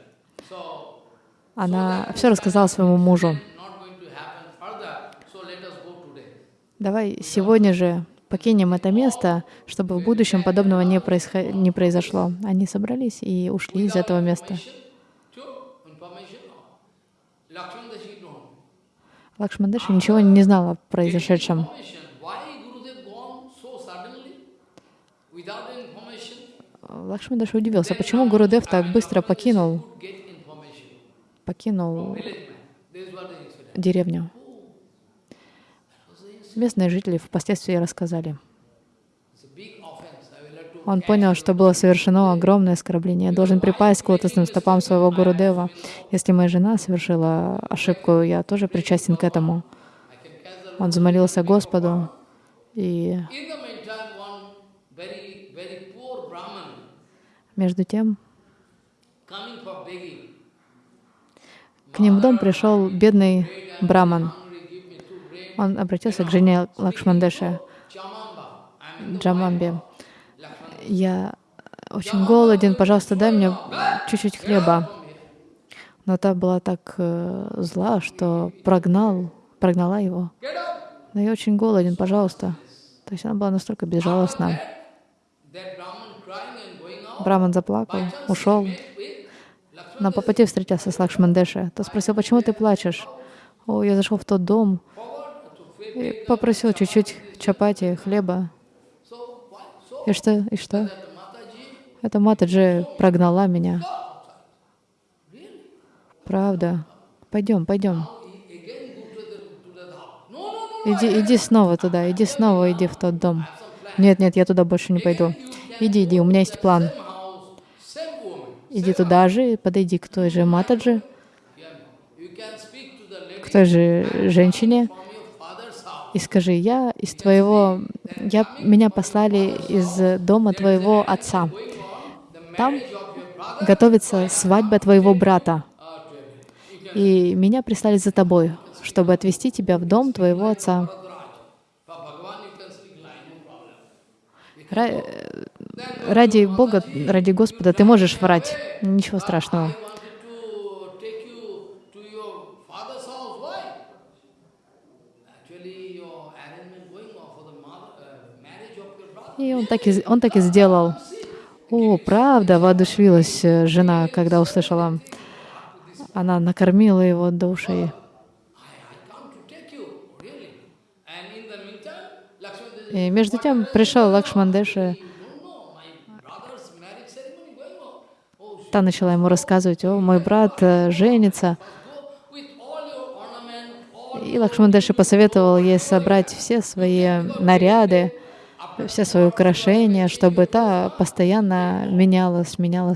она все рассказала своему мужу. Давай сегодня же покинем это место, чтобы в будущем подобного не, происход... не произошло. Они собрались и ушли из этого места. Лакшмандеша ничего не знал о произошедшем. Лакшмандаша удивился, почему Гурудев так быстро покинул, покинул деревню. Местные жители впоследствии рассказали. Он понял, что было совершено огромное оскорбление. Я должен припасть к лотосным стопам своего Гурудева. Если моя жена совершила ошибку, я тоже причастен к этому. Он замолился Господу, и между тем к ним в дом пришел бедный браман. Он обратился к жене Лакшмандеше, Джамамбе я очень голоден, пожалуйста, дай мне чуть-чуть хлеба. Но та была так э, зла, что прогнал, прогнала его. Но я очень голоден, пожалуйста. То есть она была настолько безжалостна. Браман заплакал, ушел. Но по встретился с Лакшмандеши. Тот спросил, почему ты плачешь? О, я зашел в тот дом и попросил чуть-чуть чапати, хлеба. И что? И что? Эта Матаджи прогнала меня. Правда. Пойдем, пойдем. Иди, иди снова туда, иди снова, иди в тот дом. Нет, нет, я туда больше не пойду. Иди, иди, у меня есть план. Иди туда же, подойди к той же Матаджи, к той же женщине, и скажи, я из твоего, я, меня послали из дома твоего отца. Там готовится свадьба твоего брата. И меня прислали за тобой, чтобы отвезти тебя в дом твоего отца. Ради Бога, ради Господа ты можешь врать. Ничего страшного. И он так и, он так и сделал. О, правда, воодушевилась э, жена, когда услышала. Она накормила его душей. И между тем пришел Лакшмандеша. Та начала ему рассказывать, о, мой брат э, женится. И Лакшмандеша посоветовал ей собрать все свои наряды, все свои украшения, чтобы та постоянно меняла, сменяла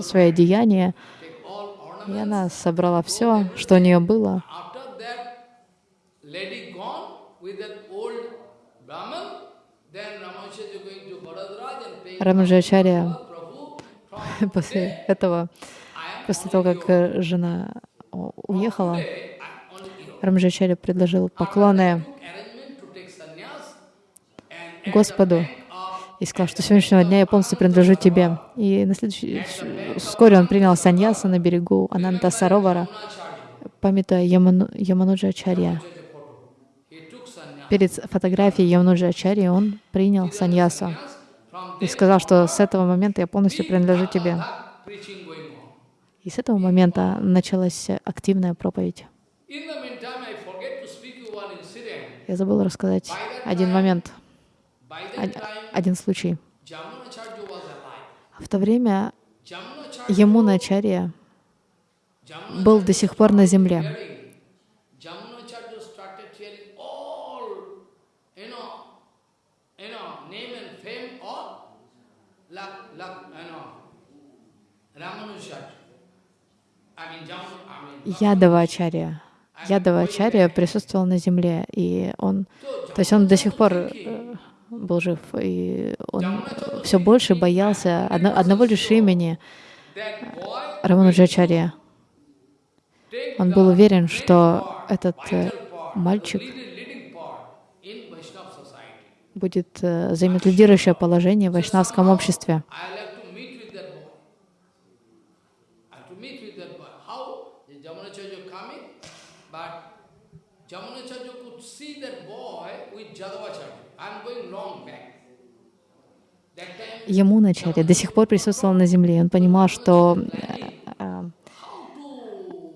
свои одеяния. И она собрала все, что у нее было. Рамаджачарья после этого, после того, как жена уехала, Рамаджачарья предложил поклоны Господу и сказал, что с сегодняшнего дня я полностью принадлежу тебе. И на следующий... вскоре он принял саньяса на берегу Ананта Саровара, памятуя Яману... Ямануджа Ачарья. Перед фотографией Ямануджа Ачарьи он принял саньясу и сказал, что с этого момента я полностью принадлежу тебе. И с этого момента началась активная проповедь. Я забыл рассказать один момент один случай. В то время Ямуначарья был до сих пор на земле. Ядавачарья. Ядавачарья присутствовал на земле, и он, то есть он до сих пор э, был жив, и он все больше боялся одно, одного лишь имени Рамануджачарья. Он был уверен, что этот э, мальчик будет э, займет лидирующее положение в вайшнавском обществе. Ему начали до сих пор присутствовал на земле. Он понимал, что э, э,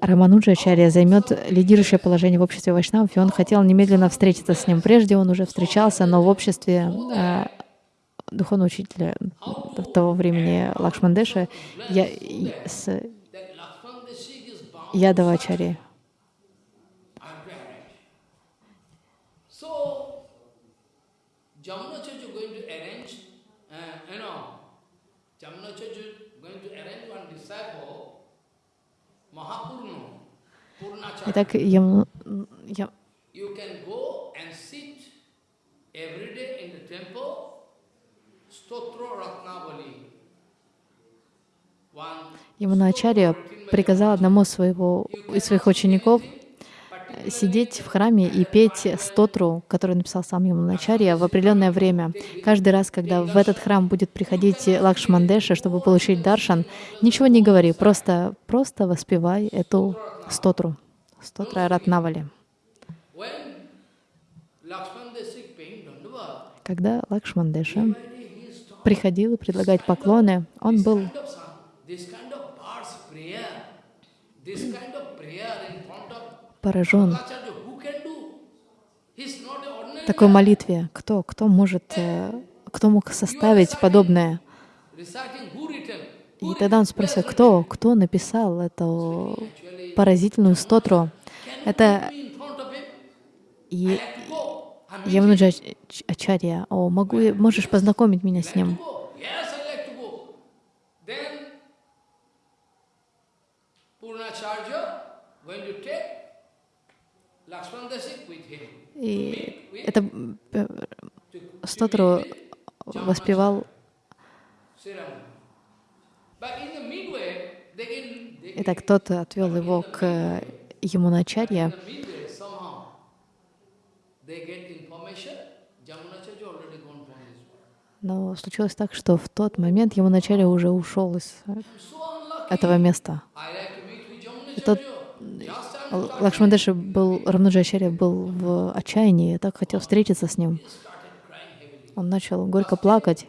Рамануджачарья займет лидирующее положение в обществе Вайшнавов, и он хотел немедленно встретиться с ним. Прежде он уже встречался, но в обществе э, духовного учителя того времени Лакшмандеша я, с Ядавачари. Итак, я, я, Яманачарья приказал одному своего, из своих учеников сидеть в храме и петь стотру, который написал сам Яманачарья, в определенное время. Каждый раз, когда в этот храм будет приходить Лакшмандеша, чтобы получить даршан, ничего не говори, просто, просто воспевай эту стотру. Стотра Ратнавали. Когда Лакшмандеша приходил предлагать поклоны, он был поражен такой молитве. Кто, кто может, э, кто мог составить подобное? И тогда он спросил, кто, кто написал эту поразительную стотру. Это и Яманаджа Ачарья. О, могу, можешь познакомить меня с ним? И это э, стотру воспевал Итак, кто-то отвел его к Ямуначарье. Но случилось так, что в тот момент Ямуначарья уже ушел из этого места. И тот Лакшмандеши был, Рамнуджачарья был в отчаянии, так хотел встретиться с ним. Он начал горько плакать.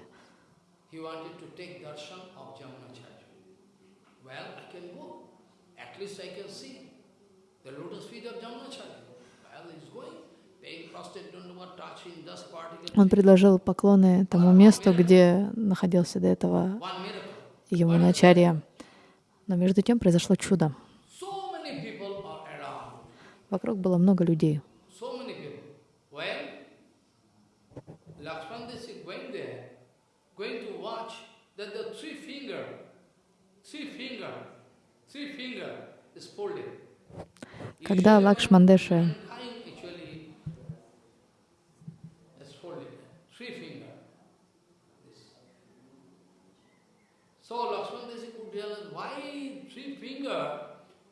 Он предложил поклоны тому месту, где находился до этого его начарья. Но между тем произошло чудо. Вокруг было много людей. Когда Лакшмандеша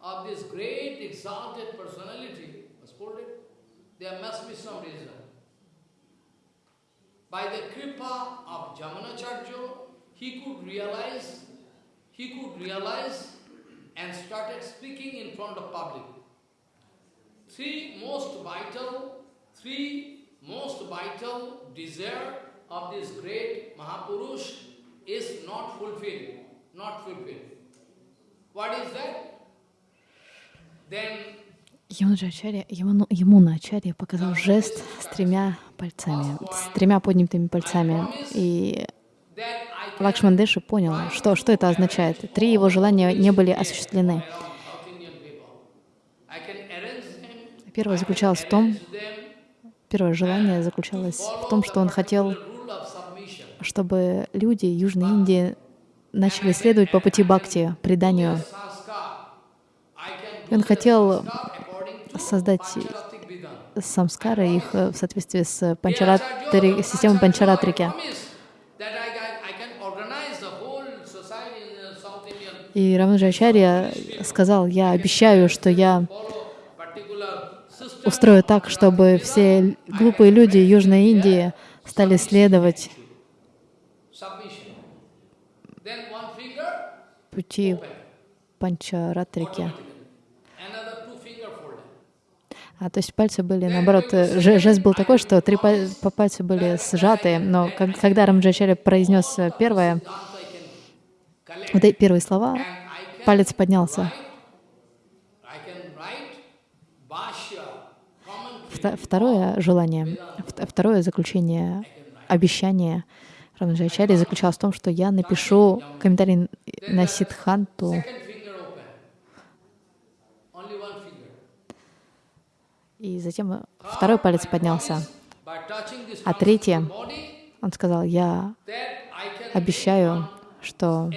of this great exalted personality was folded, there must be some reason. By the kripa of Jamunacharya, he could realize, he could realize and started speaking in front of public. Three most vital, three most vital desire of this great Mahapurush is not fulfilled, not fulfilled. What is that? Ямуначарья, Ямуначарья показал жест с тремя пальцами, с тремя поднятыми пальцами. И Лакшмандеши понял, что, что это означает. Три его желания не были осуществлены. Первое заключалось в том, первое желание заключалось в том, что он хотел, чтобы люди Южной Индии начали следовать по пути бхакти, преданию. Он хотел создать самскары, их в соответствии с панчаратри, системой панчаратрики. И Рамаджачарья сказал, я обещаю, что я устрою так, чтобы все глупые люди Южной Индии стали следовать пути панчаратрики. А, то есть пальцы были, наоборот, э, жест был такой, что три по пальца были сжаты, но как, когда Рамджачари произнес э, первое, вот эти первые слова, палец поднялся. Второе желание, второе заключение, обещание Рамджачари заключалось в том, что я напишу комментарий на Сидханту, И затем второй палец поднялся. А третье, он сказал, я обещаю, что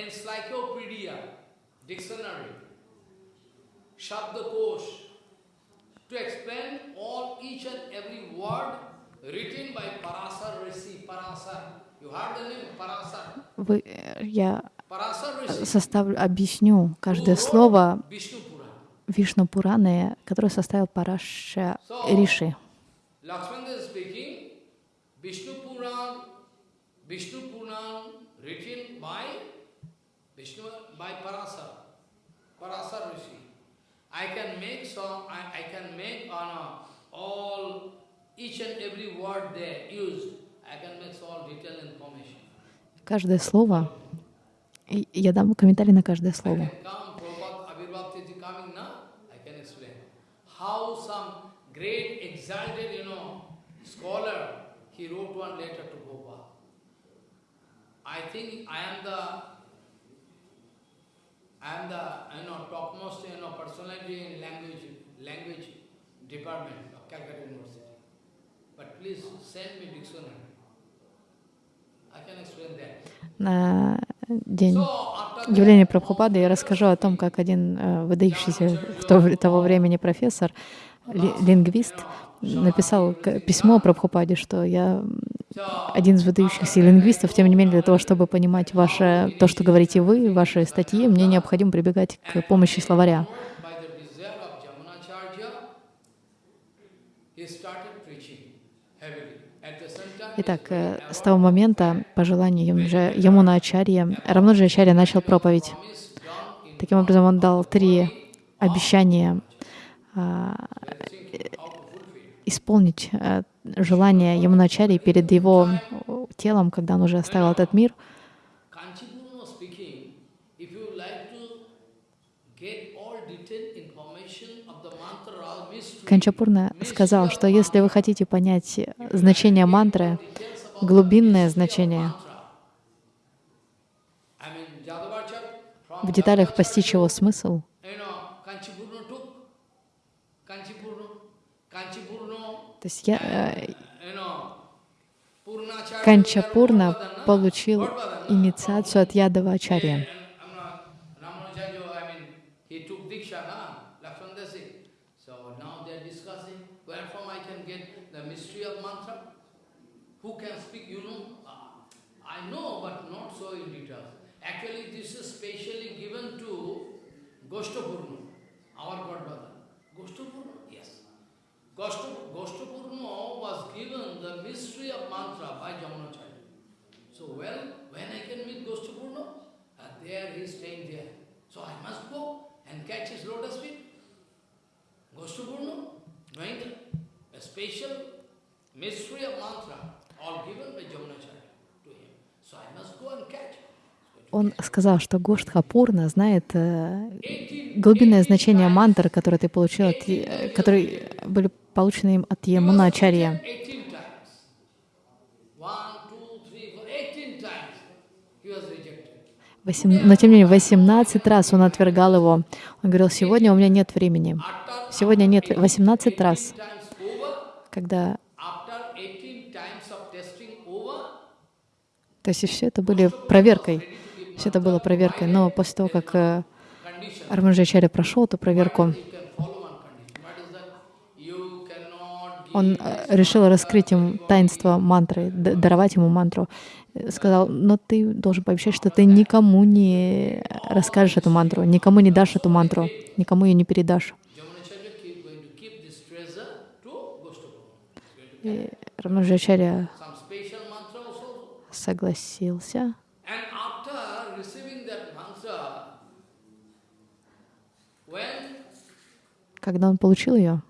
вы, я составлю, объясню каждое слово Вишну Пураны, который составил Параша Риши. Vishnu Puran written by Vishnu by Parasar, Parasar Rishi. I can make some, I, I can make on uh, all, each and every word there used, I can make all detailed information. Каждое слово, я дам комментарий на каждое слово. How some great exalted, you know, scholar, he wrote one letter to Gopal. I think I am the I am the you know topmost you know personality in language language department of Calcutta University. But please send me dictionary. I can explain that. На день явления Прабхупады я расскажу о том, как один э, выдающийся в то, того времени профессор, ли, лингвист, написал письмо Прабхупаде, что я один из выдающихся лингвистов, тем не менее, для того, чтобы понимать ваше, то, что говорите вы, ваши статьи, мне необходимо прибегать к помощи словаря. Итак, э, с того момента, по желанию Ямуна Ачарья, Рамнуджа Ачарья начал проповедь. Таким образом, он дал три обещания а, исполнить э, желание Ямуначари перед его телом, когда он уже оставил этот мир. Канчапурна сказал, что если вы хотите понять значение мантры, глубинное значение, в деталях постичь его смысл, То есть я, э, Канчапурна получил инициацию от Ядава Ачарья. Goshtapurna, our godmother. Goshtapurna? Goshtapurna was given the mystery of mantra by Jamunacharya. So, well, when I can meet Goshtapurna, uh, there he is staying there. So I must go and catch his lotus feet. Goshtapurna, knowing a special mystery of mantra, all given by Jamunacharya to him. So I must go and catch. Он сказал, что Гоштхапурна знает э, глубинное значение мантр, которые ты получил, от, э, которые были получены им от Ямуначарья. Но тем не менее, 18 раз он отвергал его. Он говорил, сегодня у меня нет времени. Сегодня нет, 18 раз. Когда... То есть все это были проверкой. Все это было проверкой. Но после того, как э, Арманджачаря прошел эту проверку, он э, решил раскрыть им таинство мантры, даровать ему мантру. Сказал, но ты должен пообещать, что ты никому не расскажешь эту мантру, никому не дашь эту мантру, никому ее не передашь. И Рамаджачарья согласился. Когда он получил ее,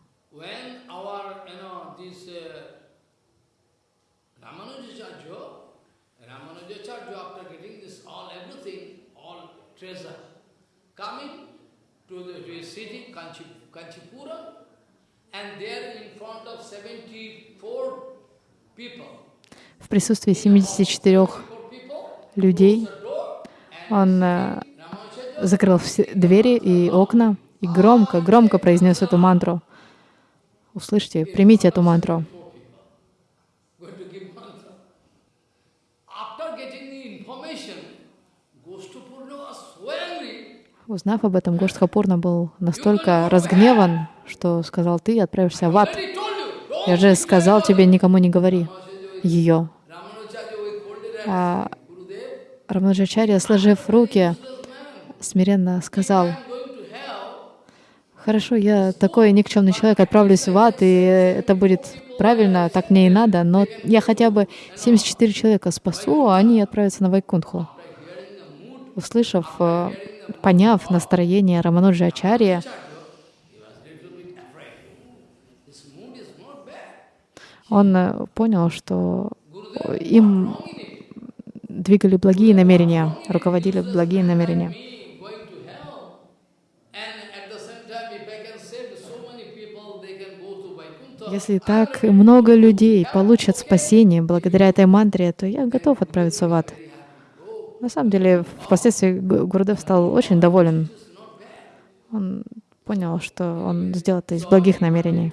В присутствии 74 людей он э, закрыл все двери и окна и громко, громко произнес эту мантру. Услышьте, примите эту мантру. Узнав об этом, Гоштхапурна был настолько разгневан, что сказал, ты отправишься в ад. Я же сказал тебе, никому не говори ее. А Раманаджачарья, сложив руки, смиренно сказал, хорошо, я такой никчемный человек, отправлюсь в ад, и это будет правильно, так мне и надо, но я хотя бы 74 человека спасу, а они отправятся на Вайкунтху. Услышав э, поняв настроение Рамануджа Ачарья, он э, понял, что им двигали благие намерения, руководили благие намерения. Если так много людей получат спасение благодаря этой мантре, то я готов отправиться в ад. На самом деле, впоследствии Гурдев стал очень доволен. Он понял, что он сделал это из благих намерений.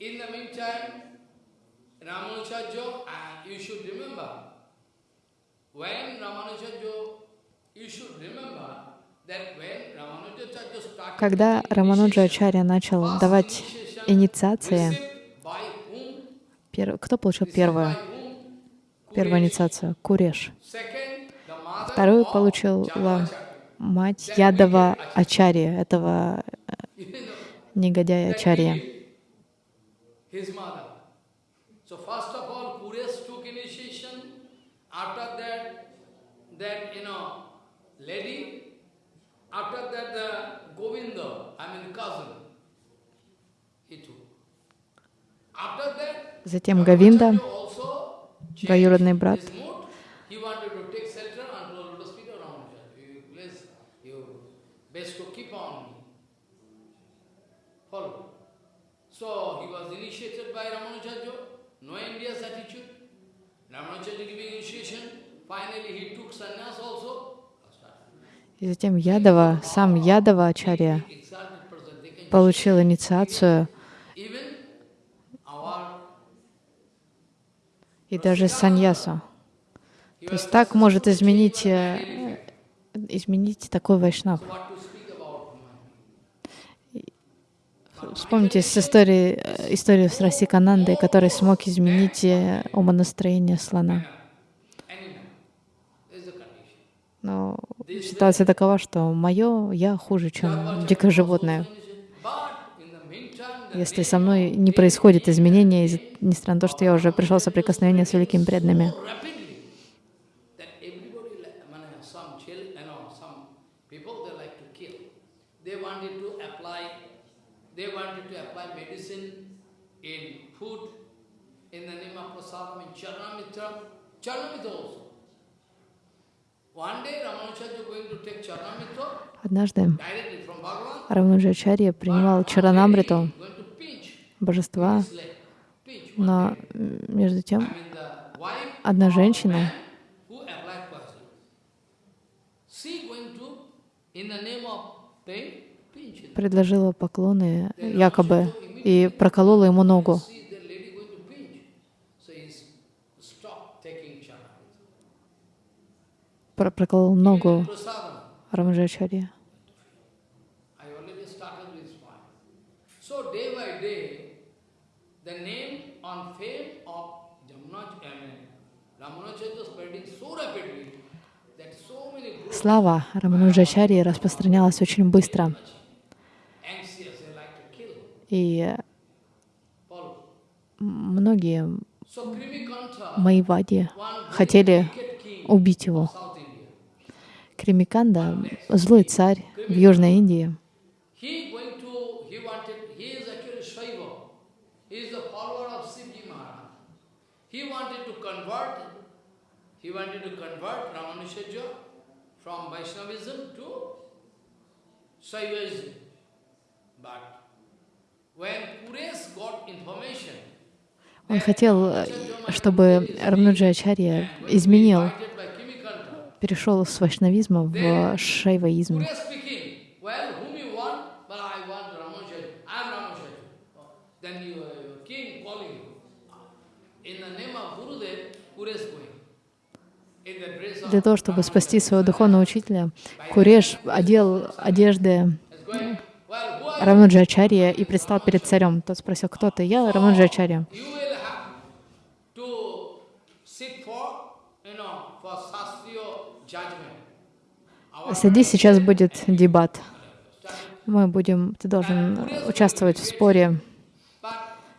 In the meantime, Ramanujaja, uh, you should remember, when Ramanujaja когда Рамануджа Ачарья начал давать инициации, кто получил первую, первую инициацию? Куреш. Вторую получила мать Ядова Ачарья, этого э, негодяя Ачарья. That, you know, lady, after that the Govinda, I mean cousin, he took. After that, Затем Говинда, двоюродный брат, So he was initiated by Ramanujacharya, no India's attitude. Ramanujacharya giving initiation, finally he took sannyas also. И затем Ядова, сам Ядова Ачарья получил инициацию, и даже саньясу. То есть так может изменить, э, изменить такой вайшнав. Вспомните с истории, э, историю с Расиканандой, который смог изменить э, умонастроение слона. Но ситуация такова, что мое я хуже, чем дикое животное. Если со мной не происходит изменения, несмотря на то, что я уже пришел в соприкосновение с великими преданными. Charanamitra also. Однажды Рамануджачарья принимал Чаранамриту, божества, но между тем одна женщина предложила поклоны якобы и проколола ему ногу. Проколол ногу Рамаджачарья. Слава Рамануджачарьи распространялась очень быстро. И многие Майвади хотели убить его. Кримиканда, злой царь в Южной Он хотел, чтобы Рамнуджачарья изменил, перешел с вайшнавизма в шайваизм. Для того, чтобы спасти своего духовного учителя, Куреш одел одежды Рамаджачарья и предстал перед царем. Тот спросил, кто ты? Я Рамаджачарья. Садись, сейчас будет дебат. Мы будем, ты должен участвовать в споре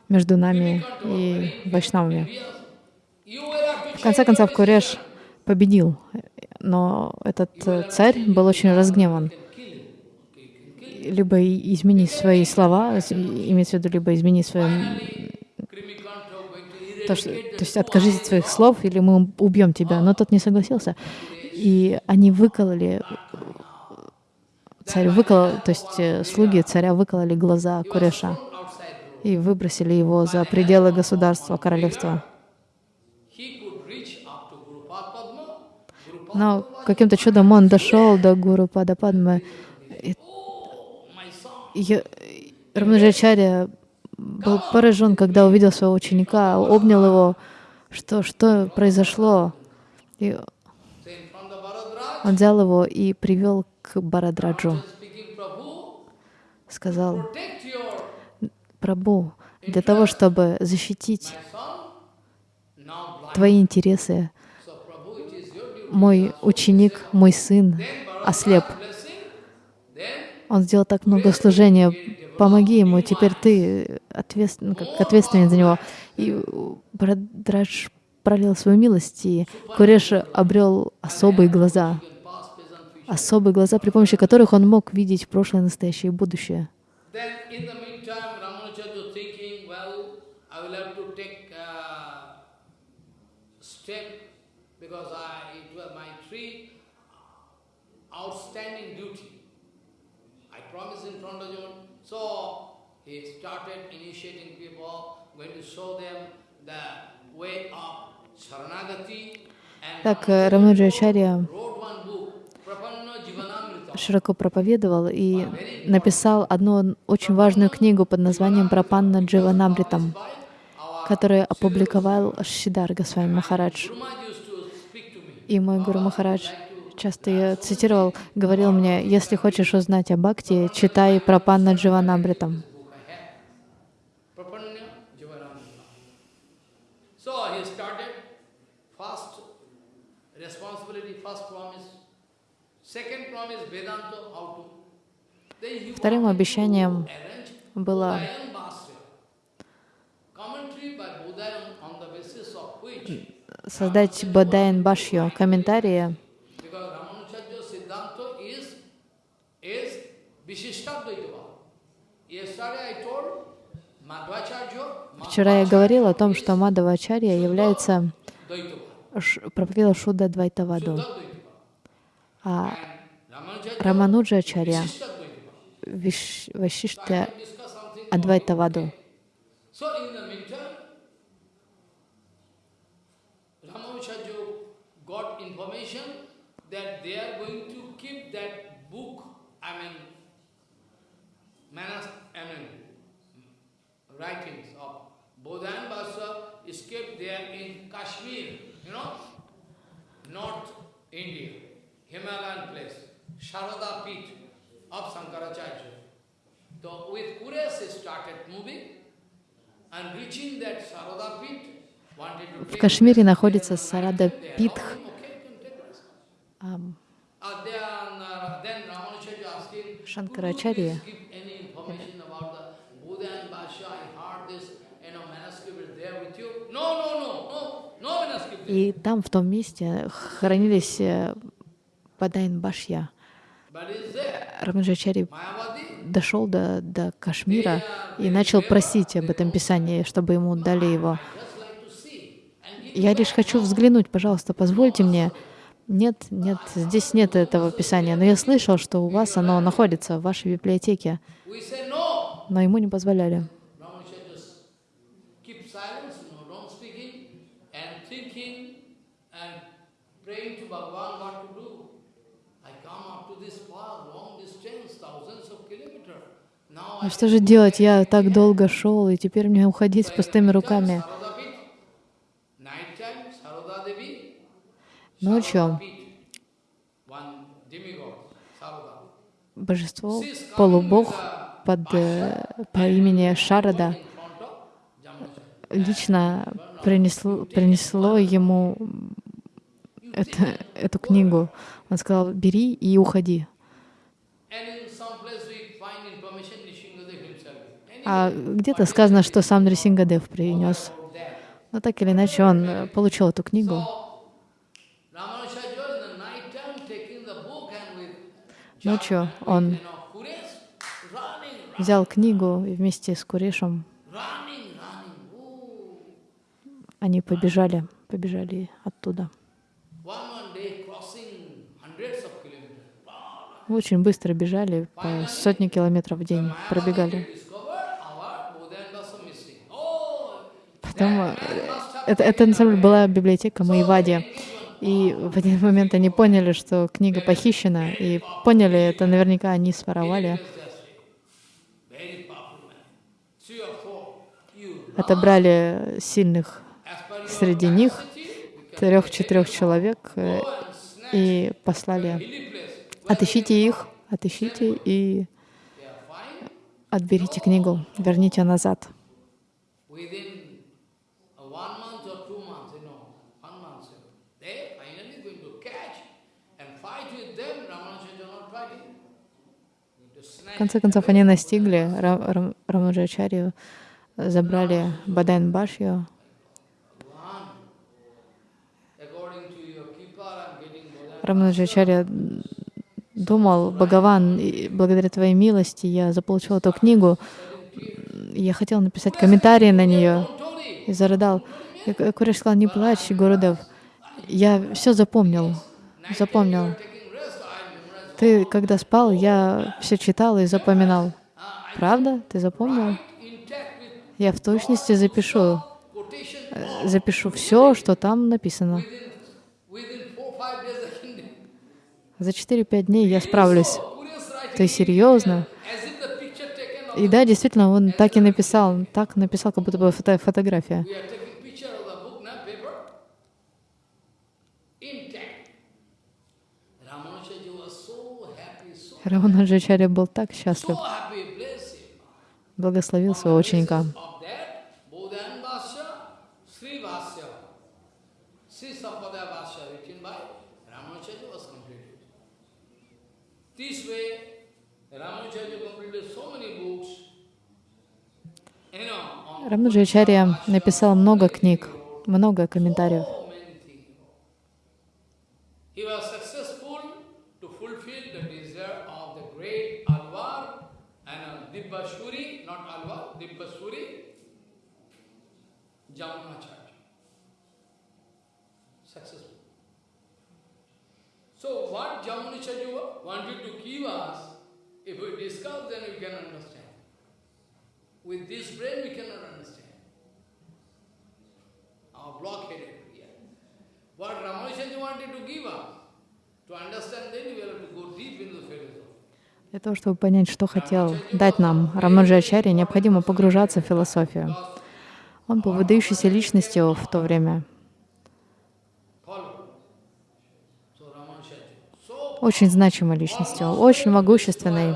между нами и вайшнавами. В конце концов, Куреш победил, но этот царь был очень разгневан. Либо измени свои слова, имеется в виду, либо измени свои... То, что, то есть откажись от своих слов, или мы убьем тебя. Но тот не согласился. И они выкололи, царь выколол, то есть э, слуги царя выкололи глаза Куреша и выбросили его за пределы государства, королевства. Но каким-то чудом он дошел до Гуру Падападмы. Рамаджачарья был поражен, когда увидел своего ученика, обнял его, что, что произошло. И он взял его и привел к Барадраджу. Сказал, Прабу, для того, чтобы защитить твои интересы, мой ученик, мой сын ослеп. Он сделал так много служения. Помоги ему, теперь ты ответственен, как ответственен за него. И Брадрадж пролил свою милость, и Куреш обрел особые глаза особые глаза, при помощи которых он мог видеть прошлое, настоящее и будущее. Так Рамаджачарья широко проповедовал и написал одну очень важную книгу под названием «Прапанна Дживанамритам», которую опубликовал Шидар Госвами Махарадж. И мой Гуру Махарадж часто я цитировал, говорил мне, если хочешь узнать о Бхакти, читай Прапанна Дживанамритам. Вторым обещанием было создать Бадаян Башью, комментарии, Вчера я говорил о том, что Мадавачарья является проповедовал Шуда Двайтаваду, а Рамануджачарья Вашишта Адвайтаваду. that they are going to keep that book, I mean, manas, I mean, writings of Bodha and Basa is kept there in Kashmir, you know, North India, Himalayan place, Sharada Pit of Sankaracharya. So with Kures he started moving and reaching that Sharada Pit, В Кашмире находится Сарада Питх. Шанкарачарья. И там, в том месте, хранились Падайн Башья. Рамаджачари дошел до, до Кашмира и начал просить об этом писании, чтобы ему дали его. Я лишь хочу взглянуть, пожалуйста, позвольте мне. Нет, нет, здесь нет этого писания. Но я слышал, что у вас оно находится в вашей библиотеке. Но ему не позволяли. Ну что же делать? Я так долго шел, и теперь мне уходить с пустыми руками. Ночью божество, полубог под, э, по имени Шарада лично принесло, принесло ему это, эту книгу. Он сказал, бери и уходи. А где-то сказано, что сам Нрисингадев принес. Но так или иначе он э, получил эту книгу. Ночью он взял книгу и вместе с Курешем они побежали, побежали оттуда. Очень быстро бежали, по сотни километров в день пробегали. Потом э, это, это на самом деле была библиотека Маевади. И в один момент они поняли, что книга похищена, и поняли, это наверняка они своровали. Отобрали сильных среди них, трех-четырех человек, э, и послали. Отыщите их, отыщите и отберите книгу, верните назад. В конце концов, они настигли Рамаджачарью, забрали Бадайн Башью. Рамаджачарья думал, Бхагаван, благодаря твоей милости я заполучил эту книгу, я хотел написать комментарии на нее и зарыдал. Куриш сказал, не плачь, Гурудев, я все запомнил, запомнил. Ты, когда спал, я все читал и запоминал. Правда? Ты запомнил? Я в точности запишу, э, запишу все, что там написано. За 4-5 дней я справлюсь. Ты серьезно? И да, действительно, он так и написал, так написал, как будто бы фото фотография. Раманаджачарья был так счастлив, благословил своего ученика. Раманаджачарья написал много книг, много комментариев. So what Jamunacharya wanted to give us, if we discuss, then we can understand. With this brain, we cannot understand. Our blockheaded here. What Ramanujacharya wanted to give us, to understand, then we have to go deep into the philosophy. Для того, чтобы понять, что хотел дать нам Рамаджачарья, необходимо погружаться в философию. Он был выдающейся личностью в то время. очень значимой личностью, очень могущественной.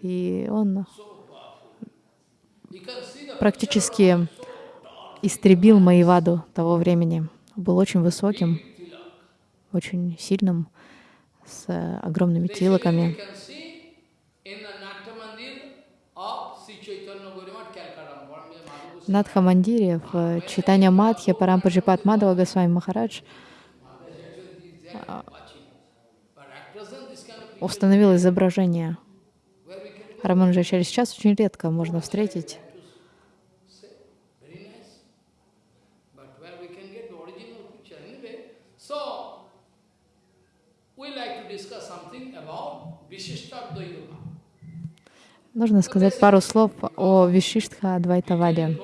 И он практически истребил Маеваду того времени. Был очень высоким, очень сильным, с огромными тилоками. В Надхамандире, в Читания Мадхе, Парампаджипат Мадава Госвами Махарадж установил изображение. Рамануджачари. Сейчас очень редко можно встретить Нужно сказать пару слов о Вишиштха Адвайтаваде.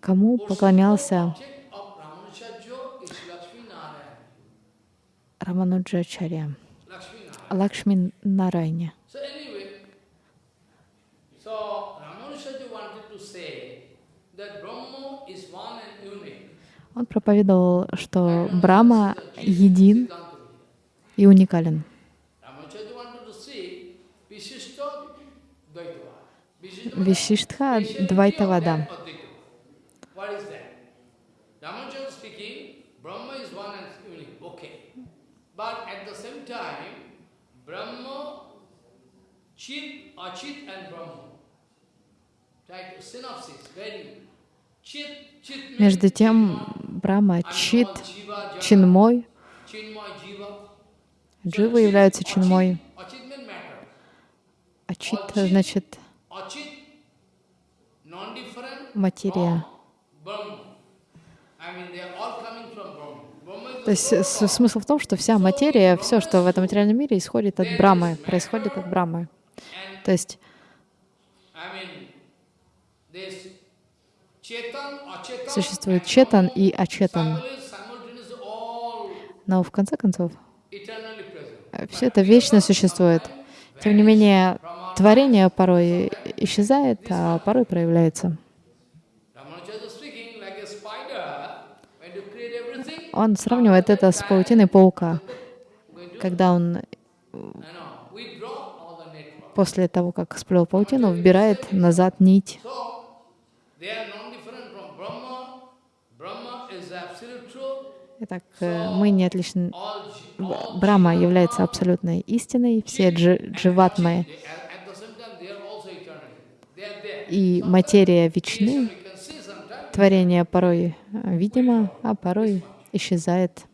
Кому поклонялся Рамануджачарья? Лакшми Нарайне. Он проповедовал, что Брахма един и уникален. Вишиштха Двайтавада. Chit, Achit and Brahma. Try to synopsis, very между тем, Брахма Чит, Чинмой, Джива являются Чинмой. А Чит значит материя. То есть смысл в том, что вся материя, все, что в этом материальном мире, исходит от Брамы, происходит от Брамы. То есть Существует четан и ачетан. Но в конце концов, все это вечно существует. Тем не менее, творение порой исчезает, а порой проявляется. Он сравнивает это с паутиной паука, когда он после того, как сплел паутину, вбирает назад нить. Итак, э, мы не отличны. Брама является абсолютной истиной, все дживатмы и материя вечны. Творение порой э, видимо, а порой исчезает.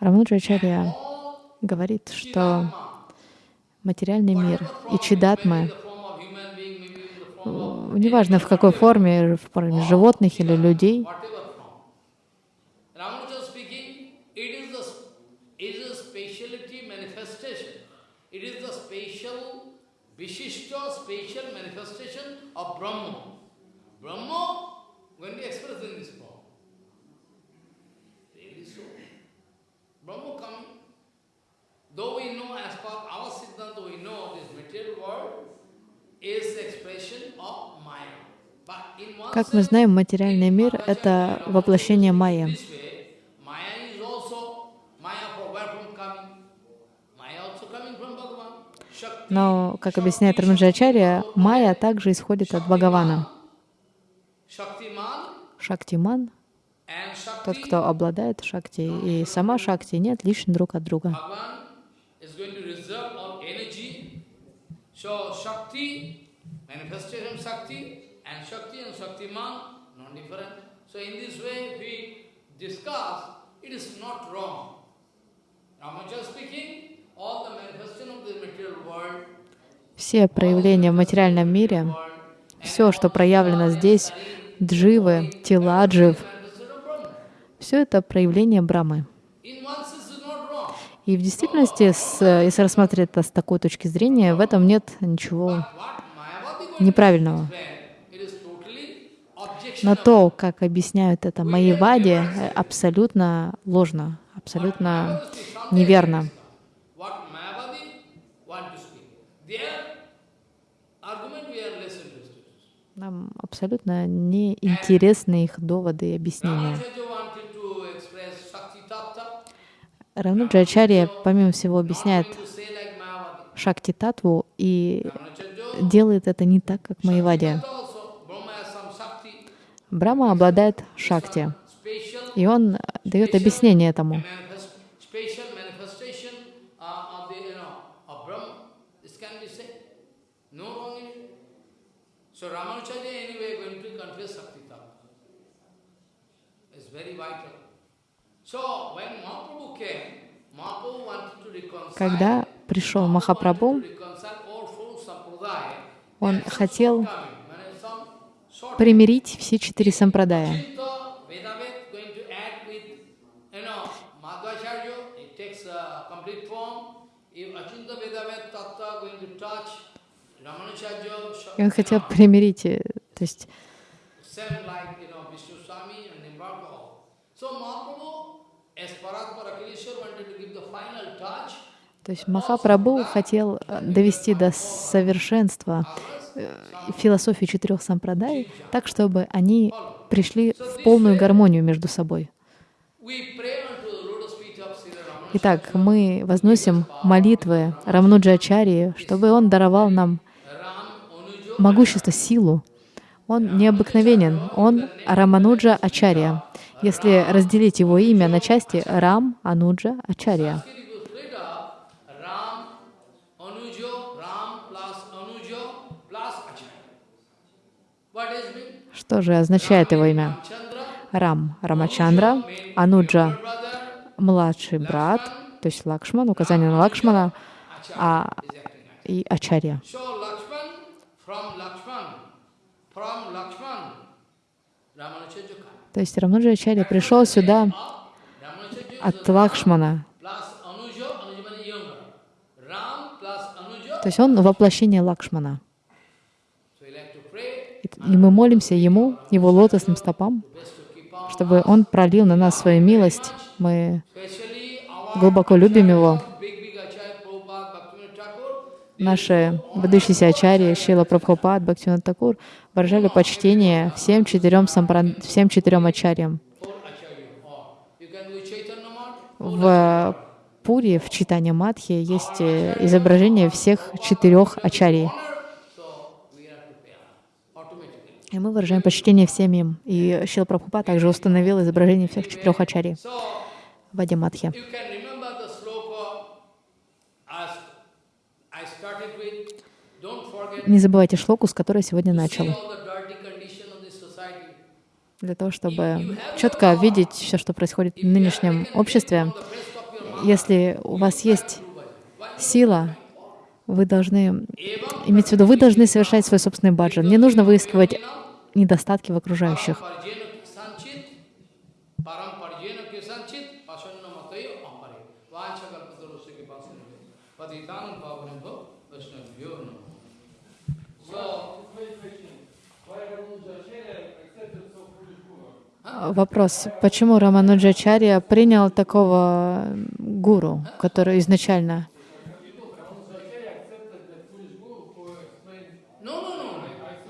Рамануджачарья говорит, что материальный мир и чидатмы, неважно в какой форме, в форме животных или людей, Brahma. Going to express in this form. Really so. Brahma coming Though we know, as per our Siddhanta, we know this material world is expression of Maya. Как мы знаем, материальный мир — это воплощение майя. Но, как объясняет Рамаджачарья, майя также исходит от Бхагавана. Шактиман — тот, кто обладает шакти, и сама шакти не отличны друг от друга. Going to reserve all energy. So Shakti, manifestation Shakti, and Shakti and Shaktiman, non-different. So in this way, we discuss, it is not wrong. Ramanuja speaking, all the manifestation of the material world, все проявления в материальном мире, все, что проявлено здесь, дживы, тела джив, все это проявление Брамы. И в действительности, с, если рассматривать это с такой точки зрения, в этом нет ничего неправильного. Но то, как объясняют это Майявади, абсолютно ложно, абсолютно неверно. Нам абсолютно неинтересны их доводы и объяснения. Равнуджачарья, помимо всего, объясняет Шакти Татву и делает это не так, как Майвадия. Брахма обладает Шакти, и он дает объяснение этому. So Когда пришел Махапрабху, он хотел примирить все четыре сампрадая. И он хотел примирить, э, то есть same like, you know, Vishnu Swami and Nimbarka. So Mahaprabhu, as Paratmara Kirishwar wanted to give the final touch, То есть Махапрабху хотел э, довести до совершенства э, философию четырех сампрадай, так, чтобы они пришли в полную гармонию между собой. Итак, мы возносим молитвы Рамнуджачарьи, чтобы он даровал нам могущество, силу. Он необыкновенен, он Рамануджа Ачарья. Если разделить его имя на части, Рам Ануджа Ачарья. Mean? Что же означает его имя? Рам Рамачандра, Ануджа младший брат, то есть Лакшман, указание на Лакшмана, а и Ачарья. То есть Рамнуджа Ачарья пришел сюда от Лакшмана. То есть он воплощение Лакшмана. So we like to pray, И мы молимся ему, его лотосным стопам, чтобы он пролил на нас свою милость. Мы глубоко любим его. Наши выдающиеся ачарьи, Шила Прабхупад, Бхактивинод Такур, выражали почтение всем четырем, сампран... всем четырем ачарьям. В Пури, в Читане Мадхи, есть э, изображение всех четырех ачарий. so we have to pay automatically. И мы выражаем почтение всем им. И Шила Прабхупад также установил изображение всех четырех ачарий So в forget Не забывайте шлоку, с которой сегодня начал. Для того, чтобы четко видеть все, что происходит в нынешнем обществе, если у вас есть сила, вы должны иметь в виду, вы должны совершать свой собственный баджан. Не нужно выискивать недостатки в окружающих. Вопрос, почему Рамануджачарья принял такого гуру, который изначально... no, no, no, no. Ядавачарья.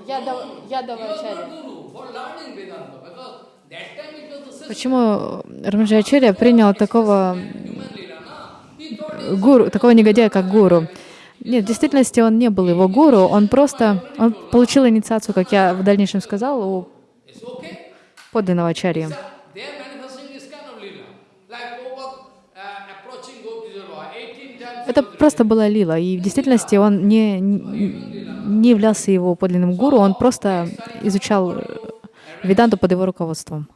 Guru for learning Vedanta because that time it was Почему Рамануджачарья принял такого гуру, такого негодяя, как гуру? Нет, в действительности он не был его гуру, он просто он получил инициацию, как я в дальнейшем сказал, у подлинного ачарьи. They are manifesting this kind of lila. Like Prabhupada uh, approaching Gopijala 18 times. Это просто была лила, и в действительности он не, не являлся его подлинным гуру, он просто изучал Веданту под его руководством.